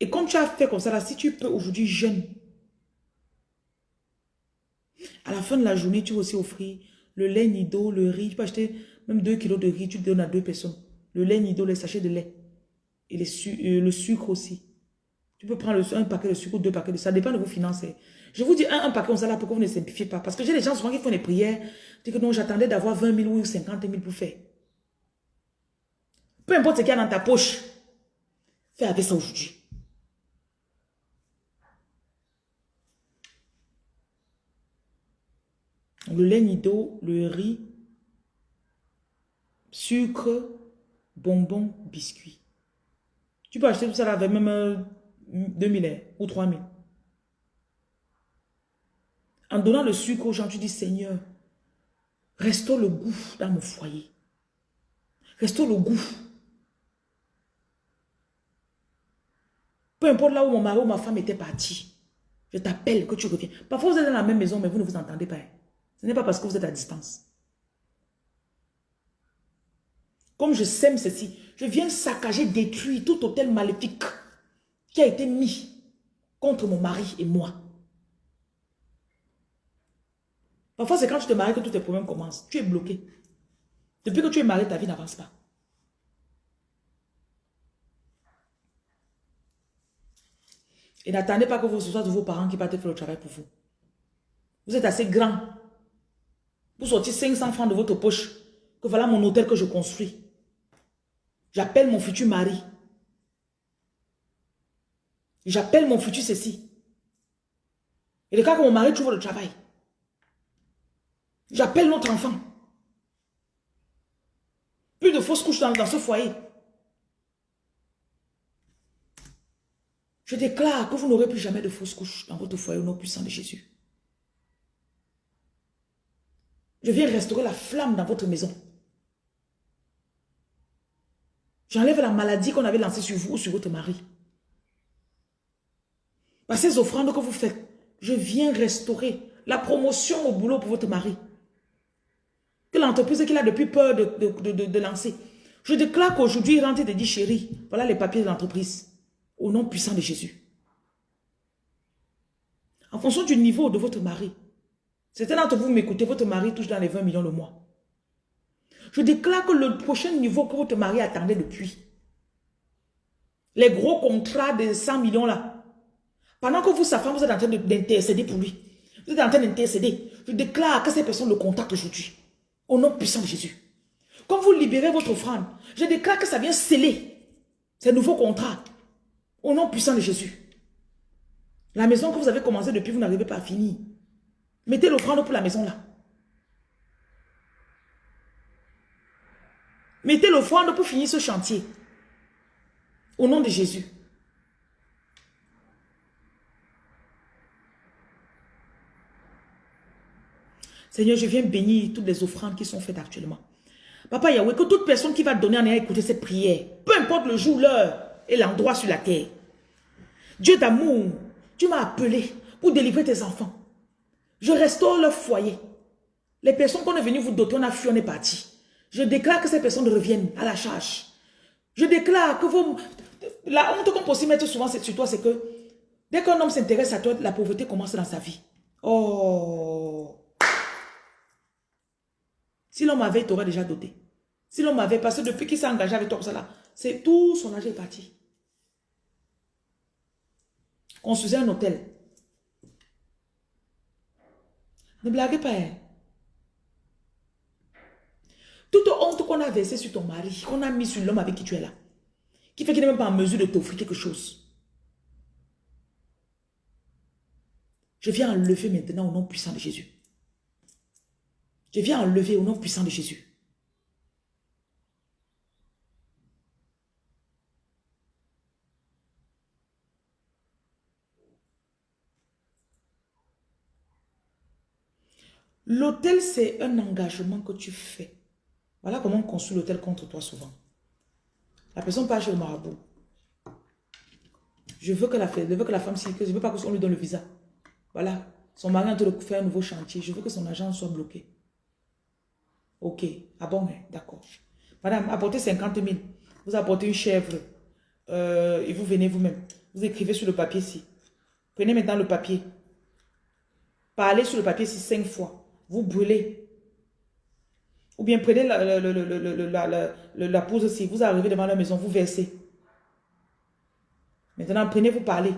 Et comme tu as fait comme ça, si tu peux aujourd'hui jeûne, à la fin de la journée, tu vas aussi offrir le lait nido, le riz, tu peux acheter même 2 kilos de riz, tu donnes à deux personnes le lait nido, les sachets de lait. Et euh, le sucre aussi. Tu peux prendre un paquet de sucre ou deux paquets de ça. dépend de vos finances. Je vous dis un, un paquet comme ça là, pourquoi vous ne simplifiez pas? Parce que j'ai des gens souvent qui font des prières. Disent que non, j'attendais d'avoir 20 000 ou 50 000 pour faire. Peu importe ce qu'il y a dans ta poche. Fais avec ça aujourd'hui. Le lait nido, le riz, sucre, bonbons, biscuits. Tu peux acheter tout ça avec même 2000 euh, ou 3000. En donnant le sucre aux gens, tu dis Seigneur, restaure le goût dans mon foyer. Restaure le goût. Peu importe là où mon mari ou ma femme était parti, je t'appelle que tu reviens. Parfois vous êtes dans la même maison, mais vous ne vous entendez pas. Ce n'est pas parce que vous êtes à distance. Comme je sème ceci, je viens saccager, détruire tout hôtel maléfique qui a été mis contre mon mari et moi. Parfois, c'est quand tu te maries que tous tes problèmes commencent. Tu es bloqué. Depuis que tu es marié, ta vie n'avance pas. Et n'attendez pas que ce soit de vos parents qui partent faire le travail pour vous. Vous êtes assez grand pour sortir 500 francs de votre poche que voilà mon hôtel que je construis. J'appelle mon futur mari. J'appelle mon futur ceci. Et le cas que mon mari trouve le travail. J'appelle notre enfant. Plus de fausses couches dans, dans ce foyer. Je déclare que vous n'aurez plus jamais de fausses couches dans votre foyer au nom puissant de Jésus. Je viens restaurer la flamme dans votre maison. J'enlève la maladie qu'on avait lancée sur vous ou sur votre mari. Par ces offrandes que vous faites, je viens restaurer la promotion au boulot pour votre mari. Que l'entreprise qu'il a depuis peur de, lancer. Je déclare qu'aujourd'hui, il rentre et dit, chérie, voilà les papiers de l'entreprise. Au nom puissant de Jésus. En fonction du niveau de votre mari. Certains d'entre vous m'écoutez, votre mari touche dans les 20 millions le mois. Je déclare que le prochain niveau que votre mari attendait depuis, les gros contrats de 100 millions là, pendant que vous, sa femme, vous êtes en train d'intercéder pour lui, vous êtes en train d'intercéder, je déclare que ces personnes le contactent aujourd'hui, au nom puissant de Jésus. Comme vous libérez votre offrande, je déclare que ça vient sceller ces nouveaux contrats, au nom puissant de Jésus. La maison que vous avez commencé depuis, vous n'arrivez pas à finir. Mettez l'offrande pour la maison là. Mettez l'offrande pour finir ce chantier. Au nom de Jésus. Seigneur, je viens bénir toutes les offrandes qui sont faites actuellement. Papa Yahweh, que toute personne qui va donner en ayant écouté cette prière, peu importe le jour, l'heure et l'endroit sur la terre, Dieu d'amour, tu m'as appelé pour délivrer tes enfants. Je restaure leur foyer. Les personnes qu'on est venu vous doter, on a fui, on est parti. Je déclare que ces personnes reviennent à la charge. Je déclare que vous... La honte qu'on peut aussi mettre souvent sur toi, c'est que Dès qu'un homme s'intéresse à toi, la pauvreté commence dans sa vie. Oh. Si l'homme avait, il t'aurait déjà doté. Si l'homme avait, parce que depuis qu'il s'est engagé avec toi comme ça là, c'est tout son argent est parti. Construisez un hôtel. Ne blaguez pas. Hein. Toute honte qu'on a versée sur ton mari, qu'on a mis sur l'homme avec qui tu es là, qui fait qu'il n'est même pas en mesure de t'offrir quelque chose. Je viens enlever maintenant au nom puissant de Jésus. Je viens enlever au nom puissant de Jésus. L'hôtel, c'est un engagement que tu fais. Voilà comment on construit l'hôtel contre toi souvent. La personne part chez le marabout. Je veux que la, je veux que la femme s'y je veux pas qu'on lui donne le visa. Voilà. Son mari est en train de faire un nouveau chantier. Je veux que son agent soit bloqué. Ok. Ah bon, hein, d'accord. Madame, apportez 50 000. Vous apportez une chèvre. Euh, et vous venez vous-même. Vous écrivez sur le papier ici. Prenez maintenant le papier. Parlez sur le papier ici cinq fois. Vous brûlez. Ou bien prenez la, la, la, pause aussi. Vous arrivez devant la maison, vous versez. Maintenant, prenez, vous parlez.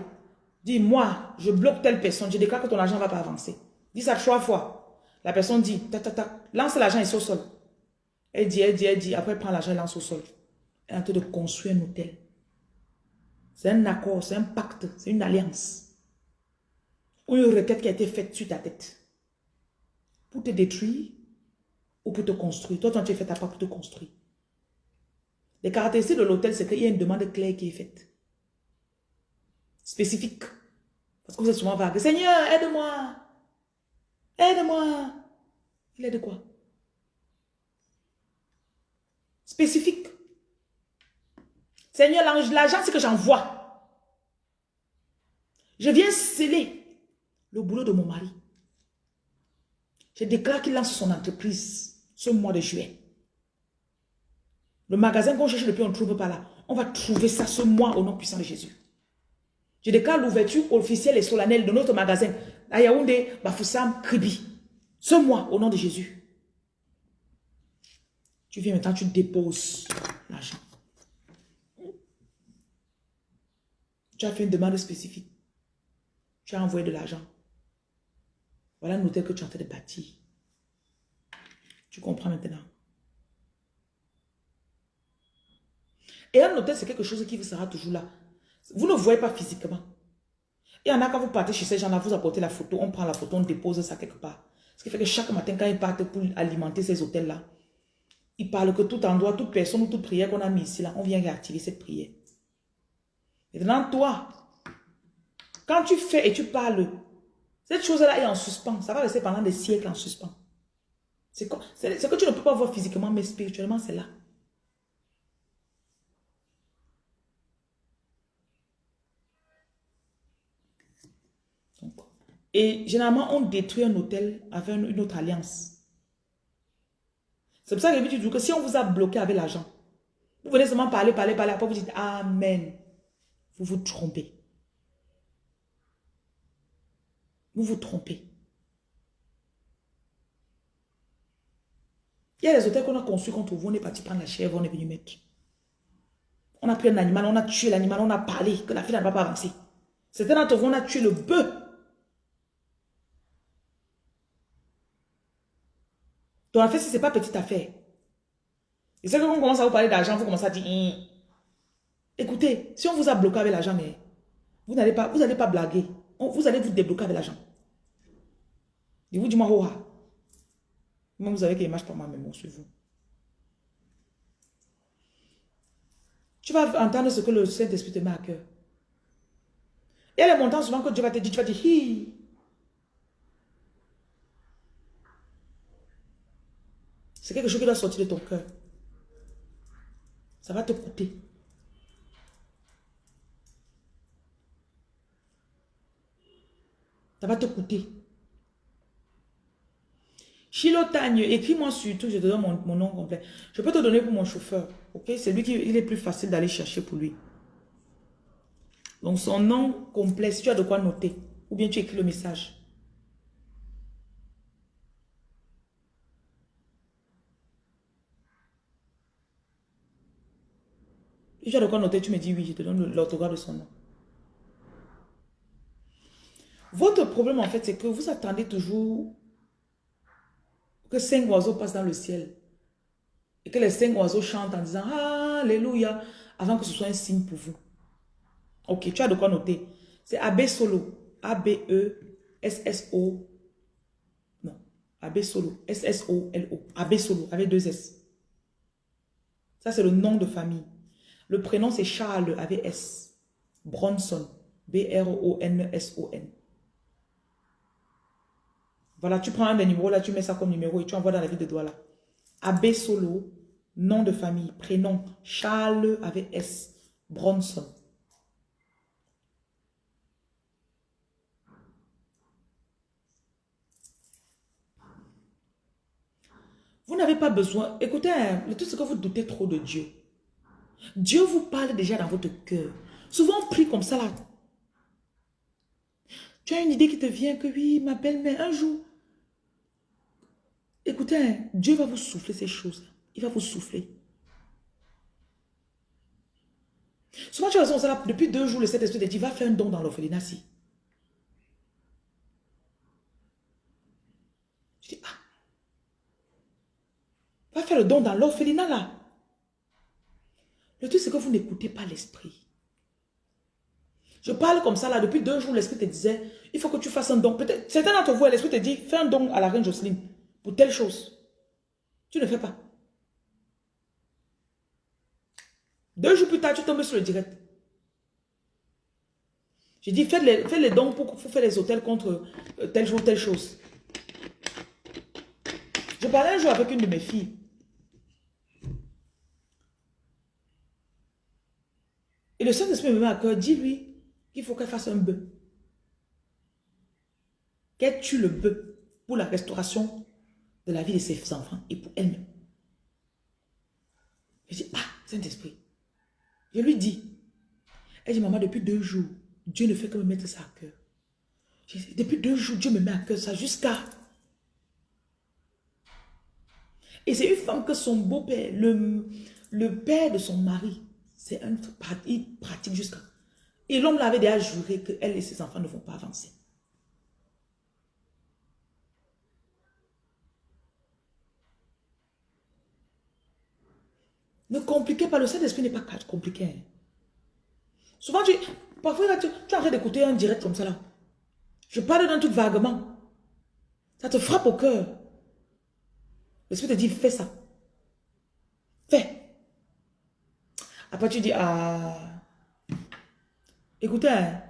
Dis, moi, je bloque telle personne. Je déclare que ton argent ne va pas avancer. Dis ça trois fois. La personne dit, ta, ta, ta, lance l'argent ici au sol. Elle dit, elle dit, elle dit. Après, prend l'argent et lance au sol. Elle est en train de construire un hôtel. C'est un accord, c'est un pacte, c'est une alliance. Ou une requête qui a été faite sur ta tête. Pour te détruire ou pour te construire. Toi, tu as fait ta part pour te construire. Les caractéristiques de l'hôtel, c'est qu'il y a une demande claire qui est faite. Spécifique. Parce que vous êtes souvent vague. Seigneur, aide-moi. Aide-moi. Il aide quoi? Spécifique. Seigneur, l'argent, c'est que j'envoie. Je viens sceller le boulot de mon mari. Je déclare qu'il lance son entreprise ce mois de juillet. Le magasin qu'on cherche depuis, on ne trouve pas là. On va trouver ça ce mois au nom puissant de Jésus. Je déclare l'ouverture officielle et solennelle de notre magasin à Yaoundé, Bafoussam, Kribi. Ce mois, au nom de Jésus. Tu viens maintenant, tu déposes l'argent. Tu as fait une demande spécifique. Tu as envoyé de l'argent. Voilà un hôtel que tu es en train de bâtir. Tu comprends maintenant. Et un hôtel, c'est quelque chose qui vous sera toujours là. Vous ne voyez pas physiquement. Il y en a quand vous partez chez ces gens-là, vous apportez la photo, on prend la photo, on dépose ça quelque part. Ce qui fait que chaque matin, quand ils partent pour alimenter ces hôtels-là, ils parlent que tout endroit, toute personne ou toute prière qu'on a mis ici, là, on vient réactiver cette prière. Maintenant, toi, quand tu fais et tu parles cette chose-là est en suspens. Ça va rester pendant des siècles en suspens. C'est ce que tu ne peux pas voir physiquement, mais spirituellement, c'est là. et généralement, on détruit un hôtel avec une autre alliance. C'est pour ça que je dis que si on vous a bloqué avec l'argent, vous venez seulement parler, parler, parler, après vous dites Amen. Vous vous trompez. Vous vous trompez. Il y a des hôtels qu'on a conçus contre vous. On est parti prendre la chèvre, on est venu mettre. On a pris un animal, on a tué l'animal, on a parlé que la fille n'a pas avancé. C'était d'entre vous, on a tué le bœuf. Donc en fait, ce n'est pas petite affaire. Et c'est quand on commence à vous parler d'argent, vous commencez à dire, hum. écoutez, si on vous a bloqué avec l'argent, vous n'allez pas, pas blaguer vous allez vous débloquer avec l'argent. Je vous dis, moi, moi, vous savez qu'il marche pas moi-même, sur vous? Tu vas entendre ce que le Saint-Esprit te met à cœur. Et les montants souvent que Dieu va te dire, tu vas dire, hi. C'est quelque chose qui doit sortir de ton cœur. Ça va te coûter. Ça va te coûter. Chilotagne, écris-moi surtout, je te donne mon, nom complet. Je peux te donner pour mon chauffeur? C'est lui qui il est plus facile d'aller chercher pour lui. Donc son nom complet, si tu as de quoi noter, ou bien tu écris le message. Si tu as de quoi noter, tu me dis oui, je te donne l'orthographe de son nom. Votre problème, en fait, c'est que vous attendez toujours que cinq oiseaux passent dans le ciel. Et que les cinq oiseaux chantent en disant Alléluia, avant que ce soit un signe pour vous. Ok, tu as de quoi noter. C'est AB Solo. A-B-E-S-S-O. Non. AB Solo. S-S-O-L-O. AB Solo, avec deux S. Ça, c'est le nom de famille. Le prénom, c'est Charles, avec S. Bronson. B-R-O-N-S-O-N. Voilà, tu prends un des numéros là, tu mets ça comme numéro et tu envoies dans la ville de Douala. AB Solo, nom de famille, prénom, Charles avec S. Bronson. Vous n'avez pas besoin, écoutez, hein, tout c'est que vous doutez trop de Dieu. Dieu vous parle déjà dans votre cœur. Souvent on prie comme ça là. Tu as une idée qui te vient que oui, ma belle-mère, un jour. Écoutez, Dieu va vous souffler ces choses. Il va vous souffler. Souvent tu as ça depuis deux jours, le Saint-Esprit te dit, va faire un don dans l'orphelinat si. Je dis, ah. Va faire le don dans l'orphelinat là. Le truc, c'est que vous n'écoutez pas l'esprit. Je parle comme ça là, depuis deux jours, l'esprit te disait, il faut que tu fasses un don. Peut-être, certains d'entre vous, l'esprit te dit, fais un don à la reine Jocelyne pour telle chose. Tu ne fais pas. Deux jours plus tard, tu tombes sur le direct. J'ai dit, fais les, les dons pour, faire les hôtels contre euh, telle jour, telle chose. Je parlais un jour avec une de mes filles. Et le Saint-Esprit me met à cœur, dis-lui qu'il faut qu'elle fasse un bœuf. Qu'elle tue le bœuf pour la restauration de la vie de ses enfants et pour elle-même. Je dis, ah, Saint-Esprit. Je lui dis, elle dit, maman, depuis deux jours, Dieu ne fait que me mettre ça à cœur. depuis deux jours, Dieu me met à cœur ça jusqu'à... Et c'est une femme que son beau-père, le, le père de son mari, c'est un il pratique jusqu'à... Et l'homme l'avait déjà juré qu'elle et ses enfants ne vont pas avancer. Ne compliquez pas, le Saint-Esprit n'est pas compliqué. Hein. Souvent, tu, parfois, tu, tu arrêtes d'écouter un direct comme ça là. Je parle d'un truc vaguement. Ça te frappe au cœur. L'Esprit te dit, fais ça. Fais. Après, tu dis, ah... Écoutez, hein,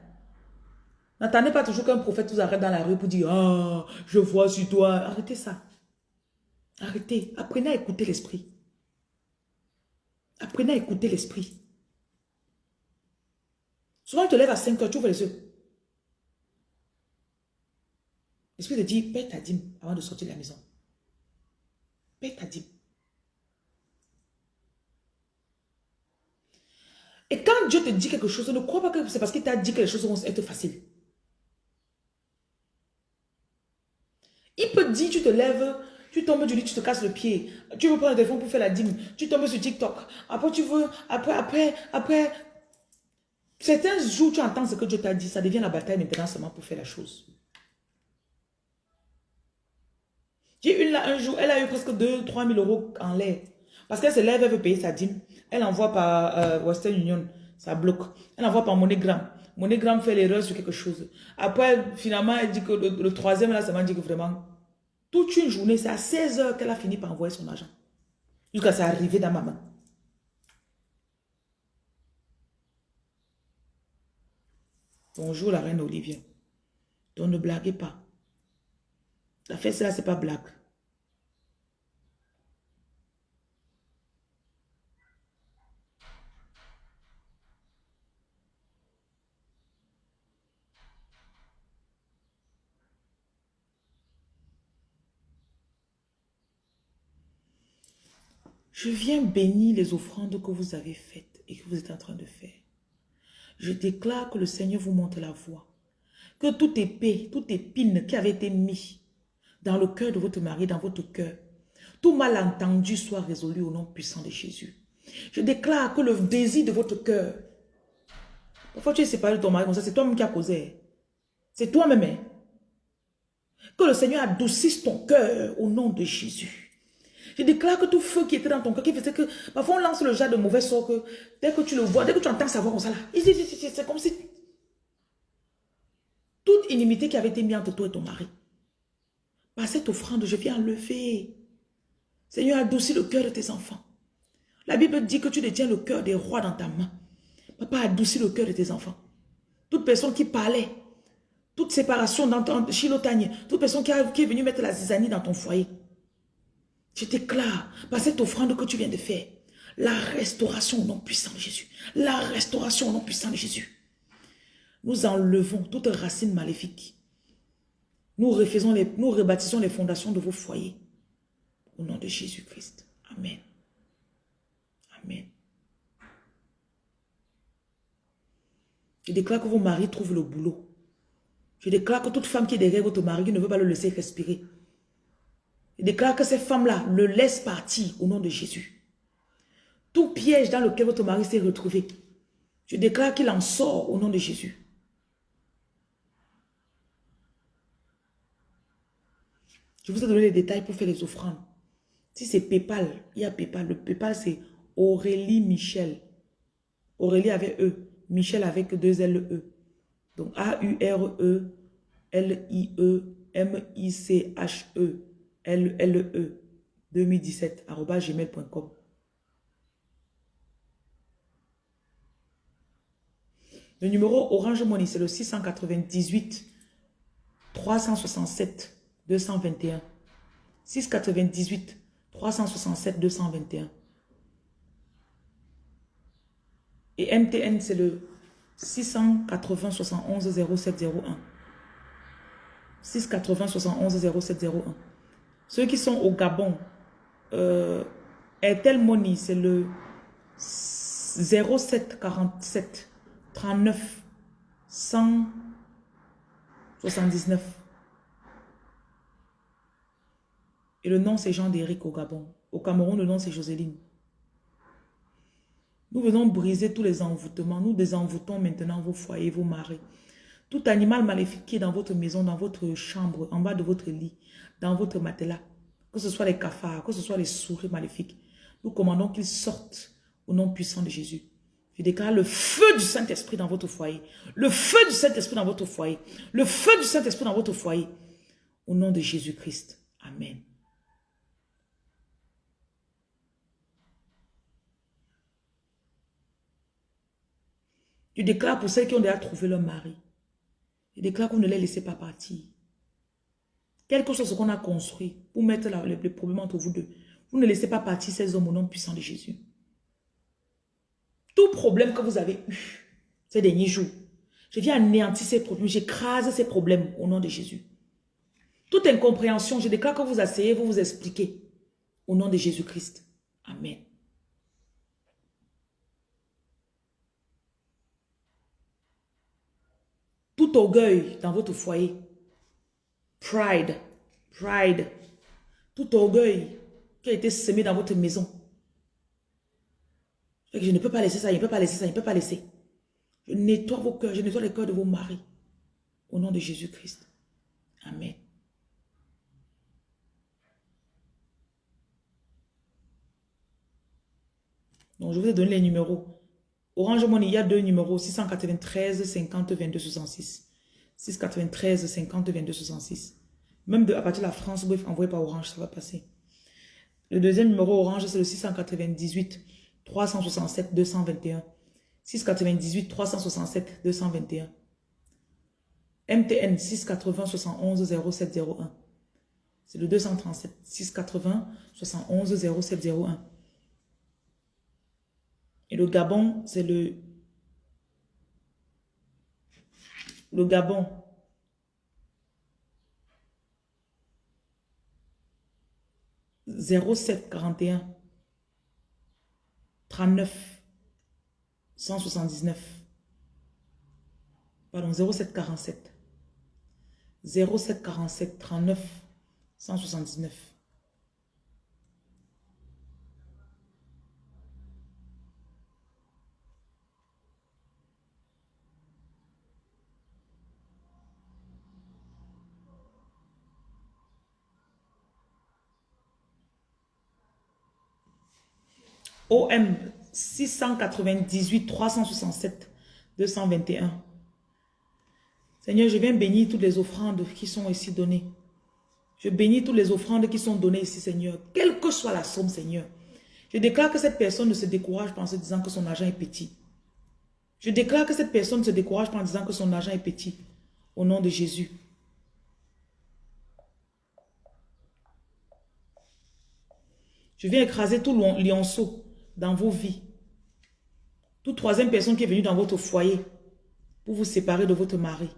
n'attendez pas toujours qu'un prophète vous arrête dans la rue pour dire, ah, je vois sur toi. Arrêtez ça. Arrêtez. Apprenez à écouter l'Esprit. Apprenez à écouter l'esprit. Souvent, tu te lèves à 5 heures, tu ouvres les yeux. L'esprit te dit, paie ta dîme avant de sortir de la maison. Paie ta dîme. Et quand Dieu te dit quelque chose, ne crois pas que c'est parce qu'il t'a dit que les choses vont être faciles. Il peut dire, tu te lèves, tu tombes du lit, tu te casses le pied. Tu veux prendre le téléphone pour faire la dîme. Tu tombes sur TikTok. Après, tu veux, après, après, après. Certains jours, tu entends ce que Dieu t'a dit. Ça devient la bataille maintenant seulement pour faire la chose. J'ai une là, un jour, elle a eu presque 2-3 000 euros en l'air. Parce qu'elle se lève, elle veut payer sa dîme. Elle envoie par euh, Western Union. Ça bloque. Elle envoie par MoneyGram. MoneyGram fait l'erreur sur quelque chose. Après, finalement, elle dit que le, le troisième, là, ça m'a dit que vraiment, toute une journée, c'est à 16 heures qu'elle a fini par envoyer son argent. Jusqu'à ça arriver dans ma main. Bonjour la reine Olivia. Donc ne blaguez pas. La fête là, c'est pas blague. Je viens bénir les offrandes que vous avez faites et que vous êtes en train de faire. Je déclare que le Seigneur vous montre la voie. Que toute épée, toute épine qui avait été mise dans le cœur de votre mari, dans votre cœur, tout malentendu soit résolu au nom puissant de Jésus. Je déclare que le désir de votre cœur, parfois tu es séparé de ton mari comme ça, c'est toi-même qui as causé. C'est toi-même. Hein. Que le Seigneur adoucisse ton cœur au nom de Jésus. Je déclare que tout feu qui était dans ton cœur, qui faisait que, parfois on lance le genre de mauvais sort que, dès que tu le vois, dès que tu entends sa voix comme ça là, c'est comme si toute inimité qui avait été mise entre toi et ton mari, par cette offrande, je viens enlever. Seigneur, adoucis le cœur de tes enfants. La Bible dit que tu détiens le cœur des rois dans ta main. Papa, adoucis le cœur de tes enfants. Toute personne qui parlait, toute séparation dans ton chilotagne, toute personne qui, qui est venue mettre la zizanie dans ton foyer, je déclare, par cette offrande que tu viens de faire, la restauration au nom puissant de Jésus. La restauration au nom puissant de Jésus. Nous enlevons toute racine maléfique. Nous, refaisons les, nous rebâtissons les fondations de vos foyers. Au nom de Jésus-Christ. Amen. Amen. Je déclare que vos maris trouvent le boulot. Je déclare que toute femme qui est derrière votre mari ne veut pas le laisser respirer. Je déclare que ces femmes-là le laissent partir au nom de Jésus. Tout piège dans lequel votre mari s'est retrouvé, je déclare qu'il en sort au nom de Jésus. Je vous ai donné les détails pour faire les offrandes. Si c'est Paypal, il y a Paypal. Le Paypal, c'est Aurélie Michel. Aurélie avec E. Michel avec deux L-E. Donc A-U-R-E-L-I-E-M-I-C-H-E. L-L-E 2017 gmail.com. Le numéro Orange Money, c'est le 698 367 221. 698 367 221. Et MTN, c'est le 680 71 0701. 680 71 0701. Ceux qui sont au Gabon, euh, Money, c'est le 0747 39 179. Et le nom, c'est Jean-Déric au Gabon. Au Cameroun, le nom, c'est Joséline. Nous venons briser tous les envoûtements. Nous désenvoûtons maintenant vos foyers, vos maris. Tout animal maléfique qui est dans votre maison, dans votre chambre, en bas de votre lit, dans votre matelas, que ce soit les cafards, que ce soit les souris maléfiques, nous commandons qu'ils sortent au nom puissant de Jésus. Je déclare le feu du Saint-Esprit dans votre foyer. Le feu du Saint-Esprit dans votre foyer. Le feu du Saint-Esprit dans votre foyer. Au nom de Jésus-Christ. Amen. Je déclare pour celles qui ont déjà trouvé leur mari. Je déclare qu'on ne les laissez pas partir. Quel que soit ce qu'on a construit pour mettre les, problèmes entre vous deux, vous ne laissez pas partir ces hommes au nom puissant de Jésus. Tout problème que vous avez eu ces derniers jours, je viens anéantir ces problèmes, j'écrase ces problèmes au nom de Jésus. Toute incompréhension, je déclare que vous asseyez, vous vous expliquez au nom de Jésus-Christ. Amen. Orgueil dans votre foyer, pride, pride, tout orgueil qui a été semé dans votre maison. Je ne peux pas laisser ça, je ne peux pas laisser ça, je ne peux pas laisser. Je nettoie vos cœurs, je nettoie les cœurs de vos maris. Au nom de Jésus-Christ. Amen. Donc, je vous ai donné les numéros. Orange Money, il y a deux numéros, 693 50 22 66. 693 50 22 66. Même de, à partir de la France, pouvez envoyer par Orange, ça va passer. Le deuxième numéro Orange, c'est le 698 367 221. 698 367 221. MTN 680 71 0701. C'est le 237 680 71 0701. Et le Gabon, c'est le... Le Gabon. « 07 41 39 179 Pardon, 0747. 0747 39 179. OM 698 367 221. Seigneur, je viens bénir toutes les offrandes qui sont ici données. Je bénis toutes les offrandes qui sont données ici, Seigneur. Quelle que soit la somme, Seigneur. Je déclare que cette personne ne se décourage pas en se disant que son argent est petit. Je déclare que cette personne ne se décourage pas en disant que son argent est petit. Au nom de Jésus. Je viens écraser tout lionceau dans vos vies. Toute troisième personne qui est venue dans votre foyer pour vous séparer de votre mari.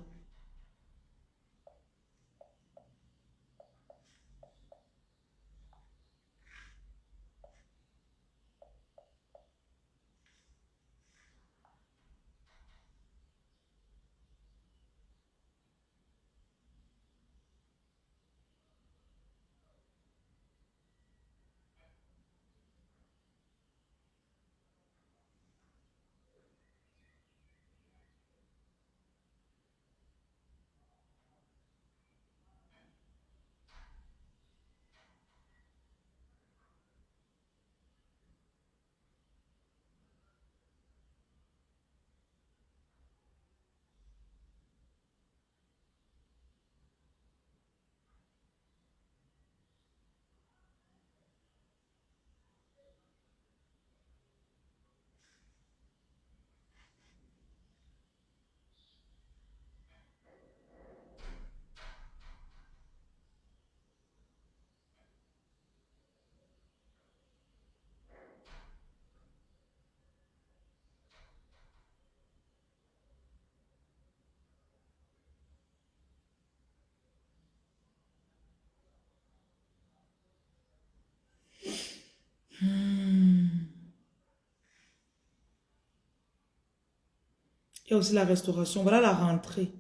Il y a aussi la restauration. Voilà la rentrée.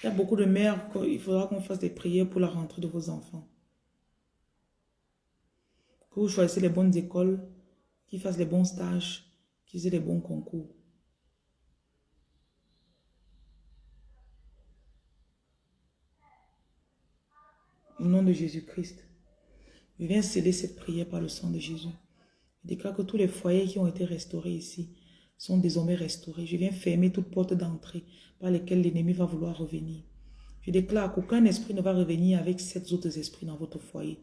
Il y a beaucoup de mères, il faudra qu'on fasse des prières pour la rentrée de vos enfants. Que vous choisissez les bonnes écoles, qui fassent les bons stages, qui aient les bons concours. Au nom de Jésus-Christ, je viens sceller cette prière par le sang de Jésus. Je déclare que tous les foyers qui ont été restaurés ici, sont désormais restaurés. Je viens fermer toute porte d'entrée par lesquelles l'ennemi va vouloir revenir. Je déclare qu'aucun esprit ne va revenir avec sept autres esprits dans votre foyer.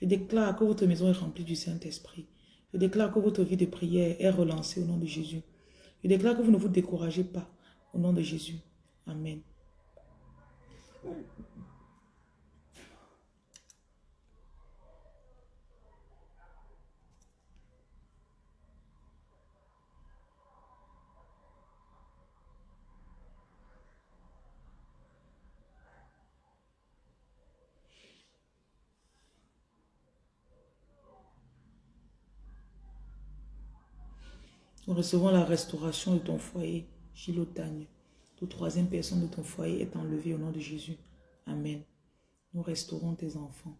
Je déclare que votre maison est remplie du Saint-Esprit. Je déclare que votre vie de prière est relancée au nom de Jésus. Je déclare que vous ne vous découragez pas au nom de Jésus. Amen. Nous recevons la restauration de ton foyer, Gilotagne. Toute troisième personne de ton foyer est enlevée au nom de Jésus. Amen. Nous restaurons tes enfants.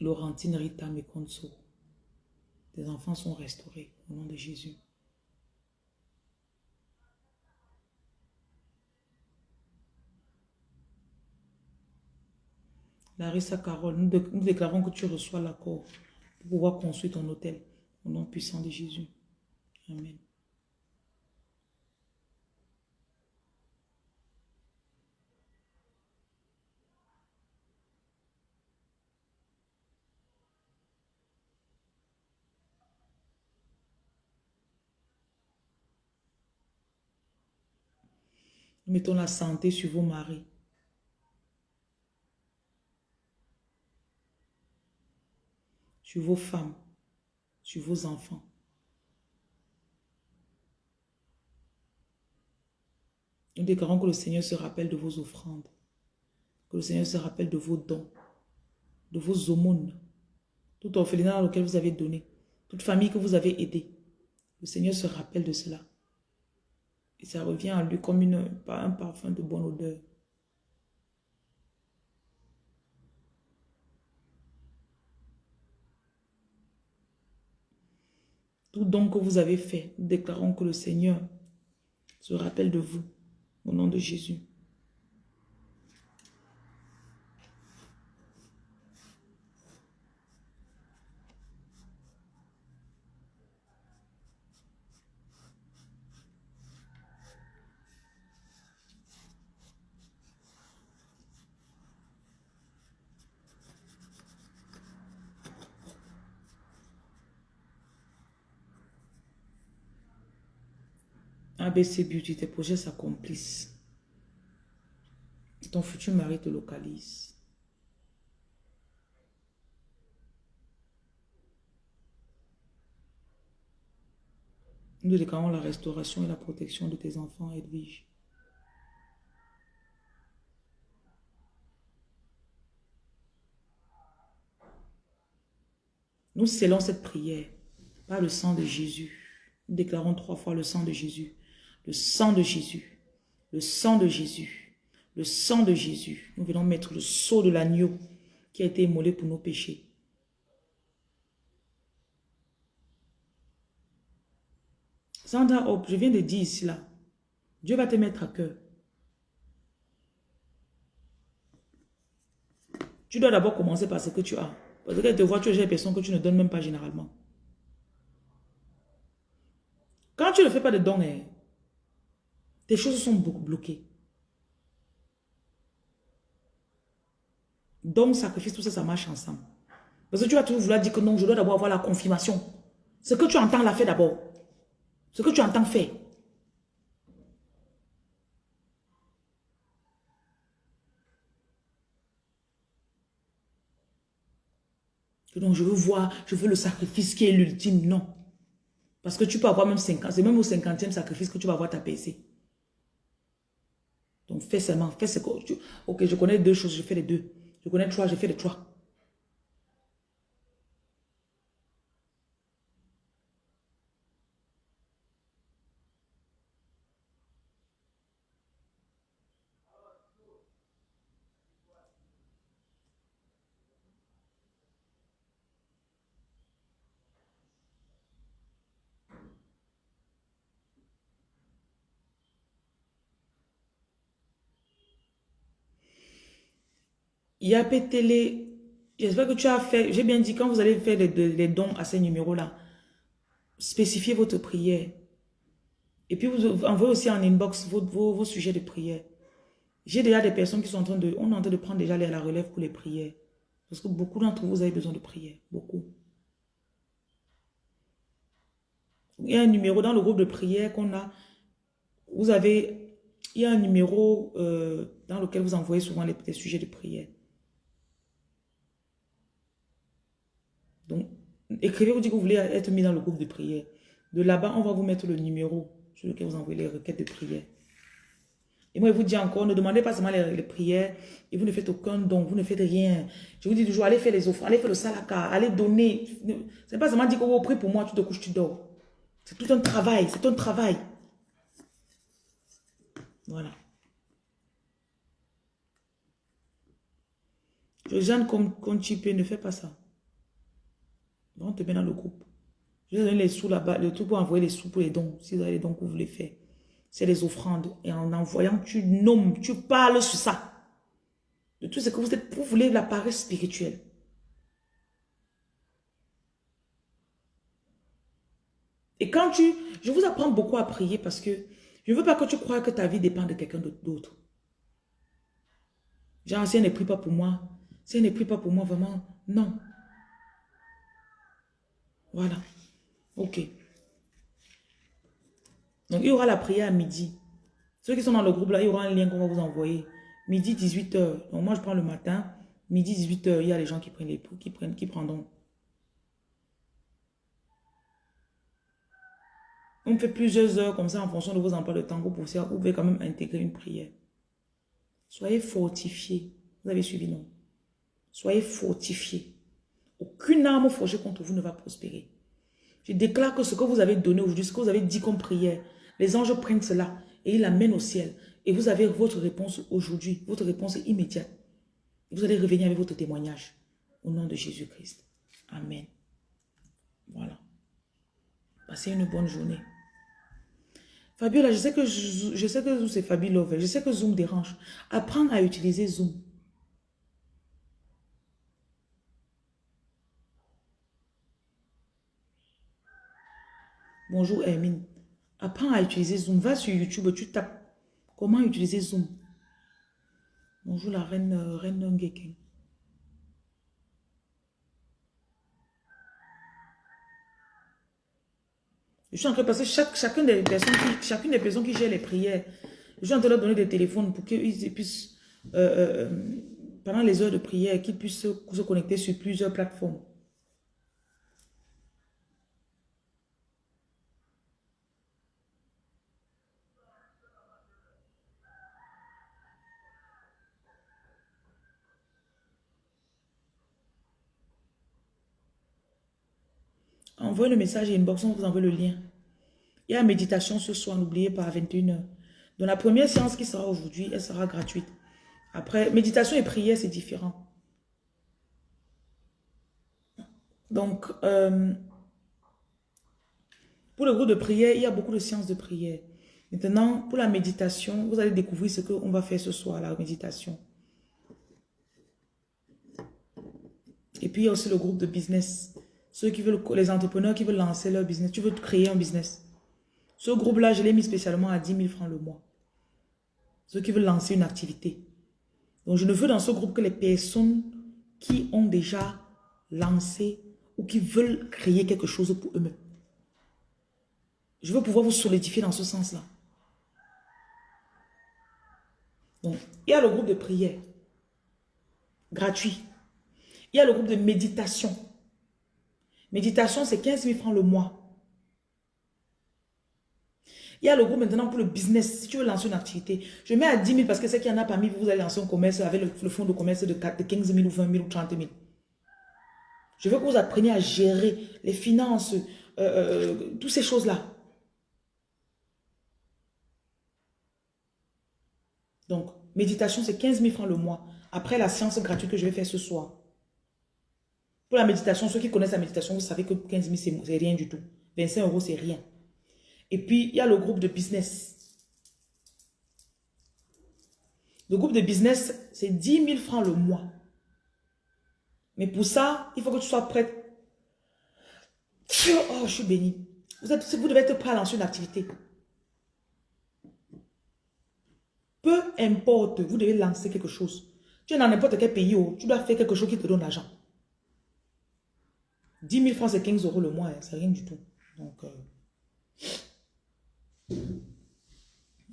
Laurentine Rita Mekonso. Tes enfants sont restaurés au nom de Jésus. Larissa Carole, nous, nous déclarons que tu reçois l'accord pour pouvoir construire ton hôtel. Au nom puissant de Jésus. Amen. Mettons la santé sur vos maris. Sur vos femmes sur vos enfants. Nous déclarons que le Seigneur se rappelle de vos offrandes, que le Seigneur se rappelle de vos dons, de vos aumônes, tout orphelinat auquel vous avez donné, toute famille que vous avez aidée. Le Seigneur se rappelle de cela. Et ça revient à lui comme un parfum de bonne odeur. Tout don que vous avez fait, déclarons que le Seigneur se rappelle de vous. Au nom de Jésus. ABC Beauty, tes projets s'accomplissent. Ton futur mari te localise. Nous déclarons la restauration et la protection de tes enfants, Edwige. Nous scellons cette prière par le sang de Jésus. Nous déclarons trois fois le sang de Jésus. Le sang de Jésus. Le sang de Jésus. Le sang de Jésus. Nous venons mettre le sceau de l'agneau qui a été immolé pour nos péchés. Sandra Hope, je viens de dire ici là. Dieu va te mettre à cœur. Tu dois d'abord commencer par ce que tu as. Parce qu'elle te voit, tu es des personnes que tu ne donnes même pas généralement. Quand tu ne fais pas de dons, hein, tes choses sont bloquées. Don, sacrifice, tout ça, ça marche ensemble. Parce que tu vas toujours vouloir dire que non, je dois d'abord avoir la confirmation. Ce que tu entends, la fait d'abord. Ce que tu entends, fait. Donc, je veux voir, je veux le sacrifice qui est l'ultime. Non. Parce que tu peux avoir même 50, c'est même au 50e sacrifice que tu vas avoir ta PC. Donc fais seulement, fais ce que tu... Ok, je connais deux choses, je fais les deux. Je connais trois, je fais les trois. A télé. J'espère que tu as fait. J'ai bien dit, quand vous allez faire les, dons à ces numéros-là, spécifiez votre prière. Et puis, vous envoyez aussi en inbox vos, sujets de prière. J'ai déjà des personnes qui sont en train de... On est en train de prendre déjà la relève pour les prières. Parce que beaucoup d'entre vous, avez besoin de prière. Beaucoup. Il y a un numéro dans le groupe de prière qu'on a. Vous avez... Il y a un numéro euh, dans lequel vous envoyez souvent les sujets de prière. Donc, écrivez, vous dites que vous voulez être mis dans le groupe de prière. De là-bas, on va vous mettre le numéro sur lequel vous envoyez les requêtes de prière. Et moi, je vous dis encore, ne demandez pas seulement les, prières et vous ne faites aucun don, vous ne faites rien. Je vous dis toujours, allez faire les offres, allez faire le salaka, allez donner. C'est pas seulement dire que vous priez pour moi, tu te couches, tu dors. C'est tout un travail, c'est un travail. Voilà. Jeanne, comme, comme tu peux, ne fais pas ça. On te met dans le groupe. Je vais donner les sous là-bas, le tout pour envoyer les sous pour les dons, si vous avez les dons que vous voulez faire. C'est les offrandes. Et en envoyant, tu nommes, tu parles sur ça. De tout ce que vous êtes, vous voulez la paresse spirituelle. Et quand tu... Je vous apprends beaucoup à prier parce que je ne veux pas que tu crois que ta vie dépend de quelqu'un d'autre. Genre, si elle ne prie pas pour moi, si elle ne prie pas pour moi, vraiment, non. Voilà. Ok. Donc, il y aura la prière à midi. Ceux qui sont dans le groupe là, il y aura un lien qu'on va vous envoyer. Midi, 18h. Donc, moi, je prends le matin. Midi, 18h, il y a les gens qui prennent les qui prennent, qui prendront. On fait plusieurs heures comme ça en fonction de vos emplois de temps. Vous pouvez, quand même intégrer une prière. Soyez fortifiés. Vous avez suivi, non? Soyez fortifiés. Aucune arme forgée contre vous ne va prospérer. Je déclare que ce que vous avez donné aujourd'hui, ce que vous avez dit comme prière, les anges prennent cela et il l'amène au ciel. Et vous avez votre réponse aujourd'hui, votre réponse immédiate. Vous allez revenir avec votre témoignage. Au nom de Jésus-Christ. Amen. Voilà. Passez une bonne journée. Fabiola, je sais que je, sais que c'est Fabi Love. Je sais que Zoom dérange. Apprends à utiliser Zoom. Bonjour Hermine. Apprends à utiliser Zoom. Va sur YouTube, tu tapes comment utiliser Zoom? Bonjour la reine, euh, reine Ngeken. Je suis en train de passer chaque, chacune, des personnes qui, chacune des personnes qui gèrent les prières. Je suis en train de leur donner des téléphones pour qu'ils puissent, euh, euh, pendant les heures de prière, qu'ils puissent se connecter sur plusieurs plateformes. Envoyez le message inbox, on vous envoie le lien. Il y a méditation ce soir, n'oubliez pas, à 21h. Dans la première séance qui sera aujourd'hui, elle sera gratuite. Après, méditation et prière, c'est différent. Donc, euh, pour le groupe de prière, il y a beaucoup de séances de prière. Maintenant, pour la méditation, vous allez découvrir ce qu'on va faire ce soir, la méditation. Et puis, il y a aussi le groupe de business. Ceux qui veulent, les entrepreneurs qui veulent lancer leur business. Tu veux créer un business. Ce groupe-là, je l'ai mis spécialement à 10 000 francs le mois. Ceux qui veulent lancer une activité. Donc, je ne veux dans ce groupe que les personnes qui ont déjà lancé ou qui veulent créer quelque chose pour eux-mêmes. Je veux pouvoir vous solidifier dans ce sens-là. Donc, il y a le groupe de prière gratuit. Il y a le groupe de méditation Méditation, c'est 15 000 francs le mois. Il y a le groupe maintenant pour le business. Si tu veux lancer une activité, je mets à 10 000 parce que c'est qu'il y en a parmi vous, vous allez lancer un commerce avec le, fonds de commerce de, 15 000 ou 20 000 ou 30 000. Je veux que vous appreniez à gérer les finances, euh, euh, toutes ces choses-là. Donc, méditation, c'est 15 000 francs le mois. Après la séance gratuite que je vais faire ce soir. Pour la méditation, ceux qui connaissent la méditation, vous savez que 15 000, c'est rien du tout. 25 euros, c'est rien. Et puis, il y a le groupe de business. Le groupe de business, c'est 10 000 francs le mois. Mais pour ça, il faut que tu sois prête. Oh, je suis béni. Vous, êtes, vous devez être prêt à lancer une activité. Peu importe, vous devez lancer quelque chose. Tu es dans n'importe quel pays, oh, tu dois faire quelque chose qui te donne l'argent. 10 000 francs, c'est 15 euros le mois. Hein, c'est rien du tout. Donc, euh,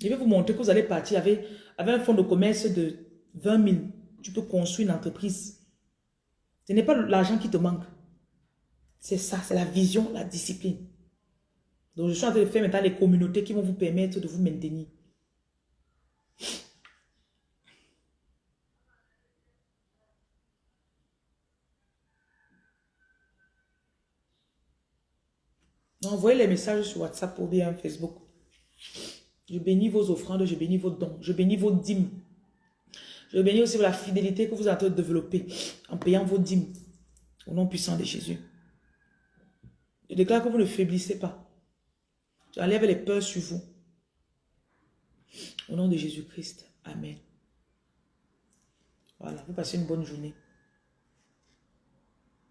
je vais vous montrer que vous allez partir avec, avec un fonds de commerce de 20 000. Tu peux construire une entreprise. Ce n'est pas l'argent qui te manque. C'est ça, c'est la vision, la discipline. Donc, je suis en train de faire maintenant les communautés qui vont vous permettre de vous maintenir. Envoyez les messages sur WhatsApp ou bien Facebook. Je bénis vos offrandes, je bénis vos dons, je bénis vos dîmes. Je bénis aussi la fidélité que vous avez développée en payant vos dîmes. Au nom puissant de Jésus. Je déclare que vous ne faiblissez pas. J'enlève les peurs sur vous. Au nom de Jésus-Christ. Amen. Voilà, vous passez une bonne journée.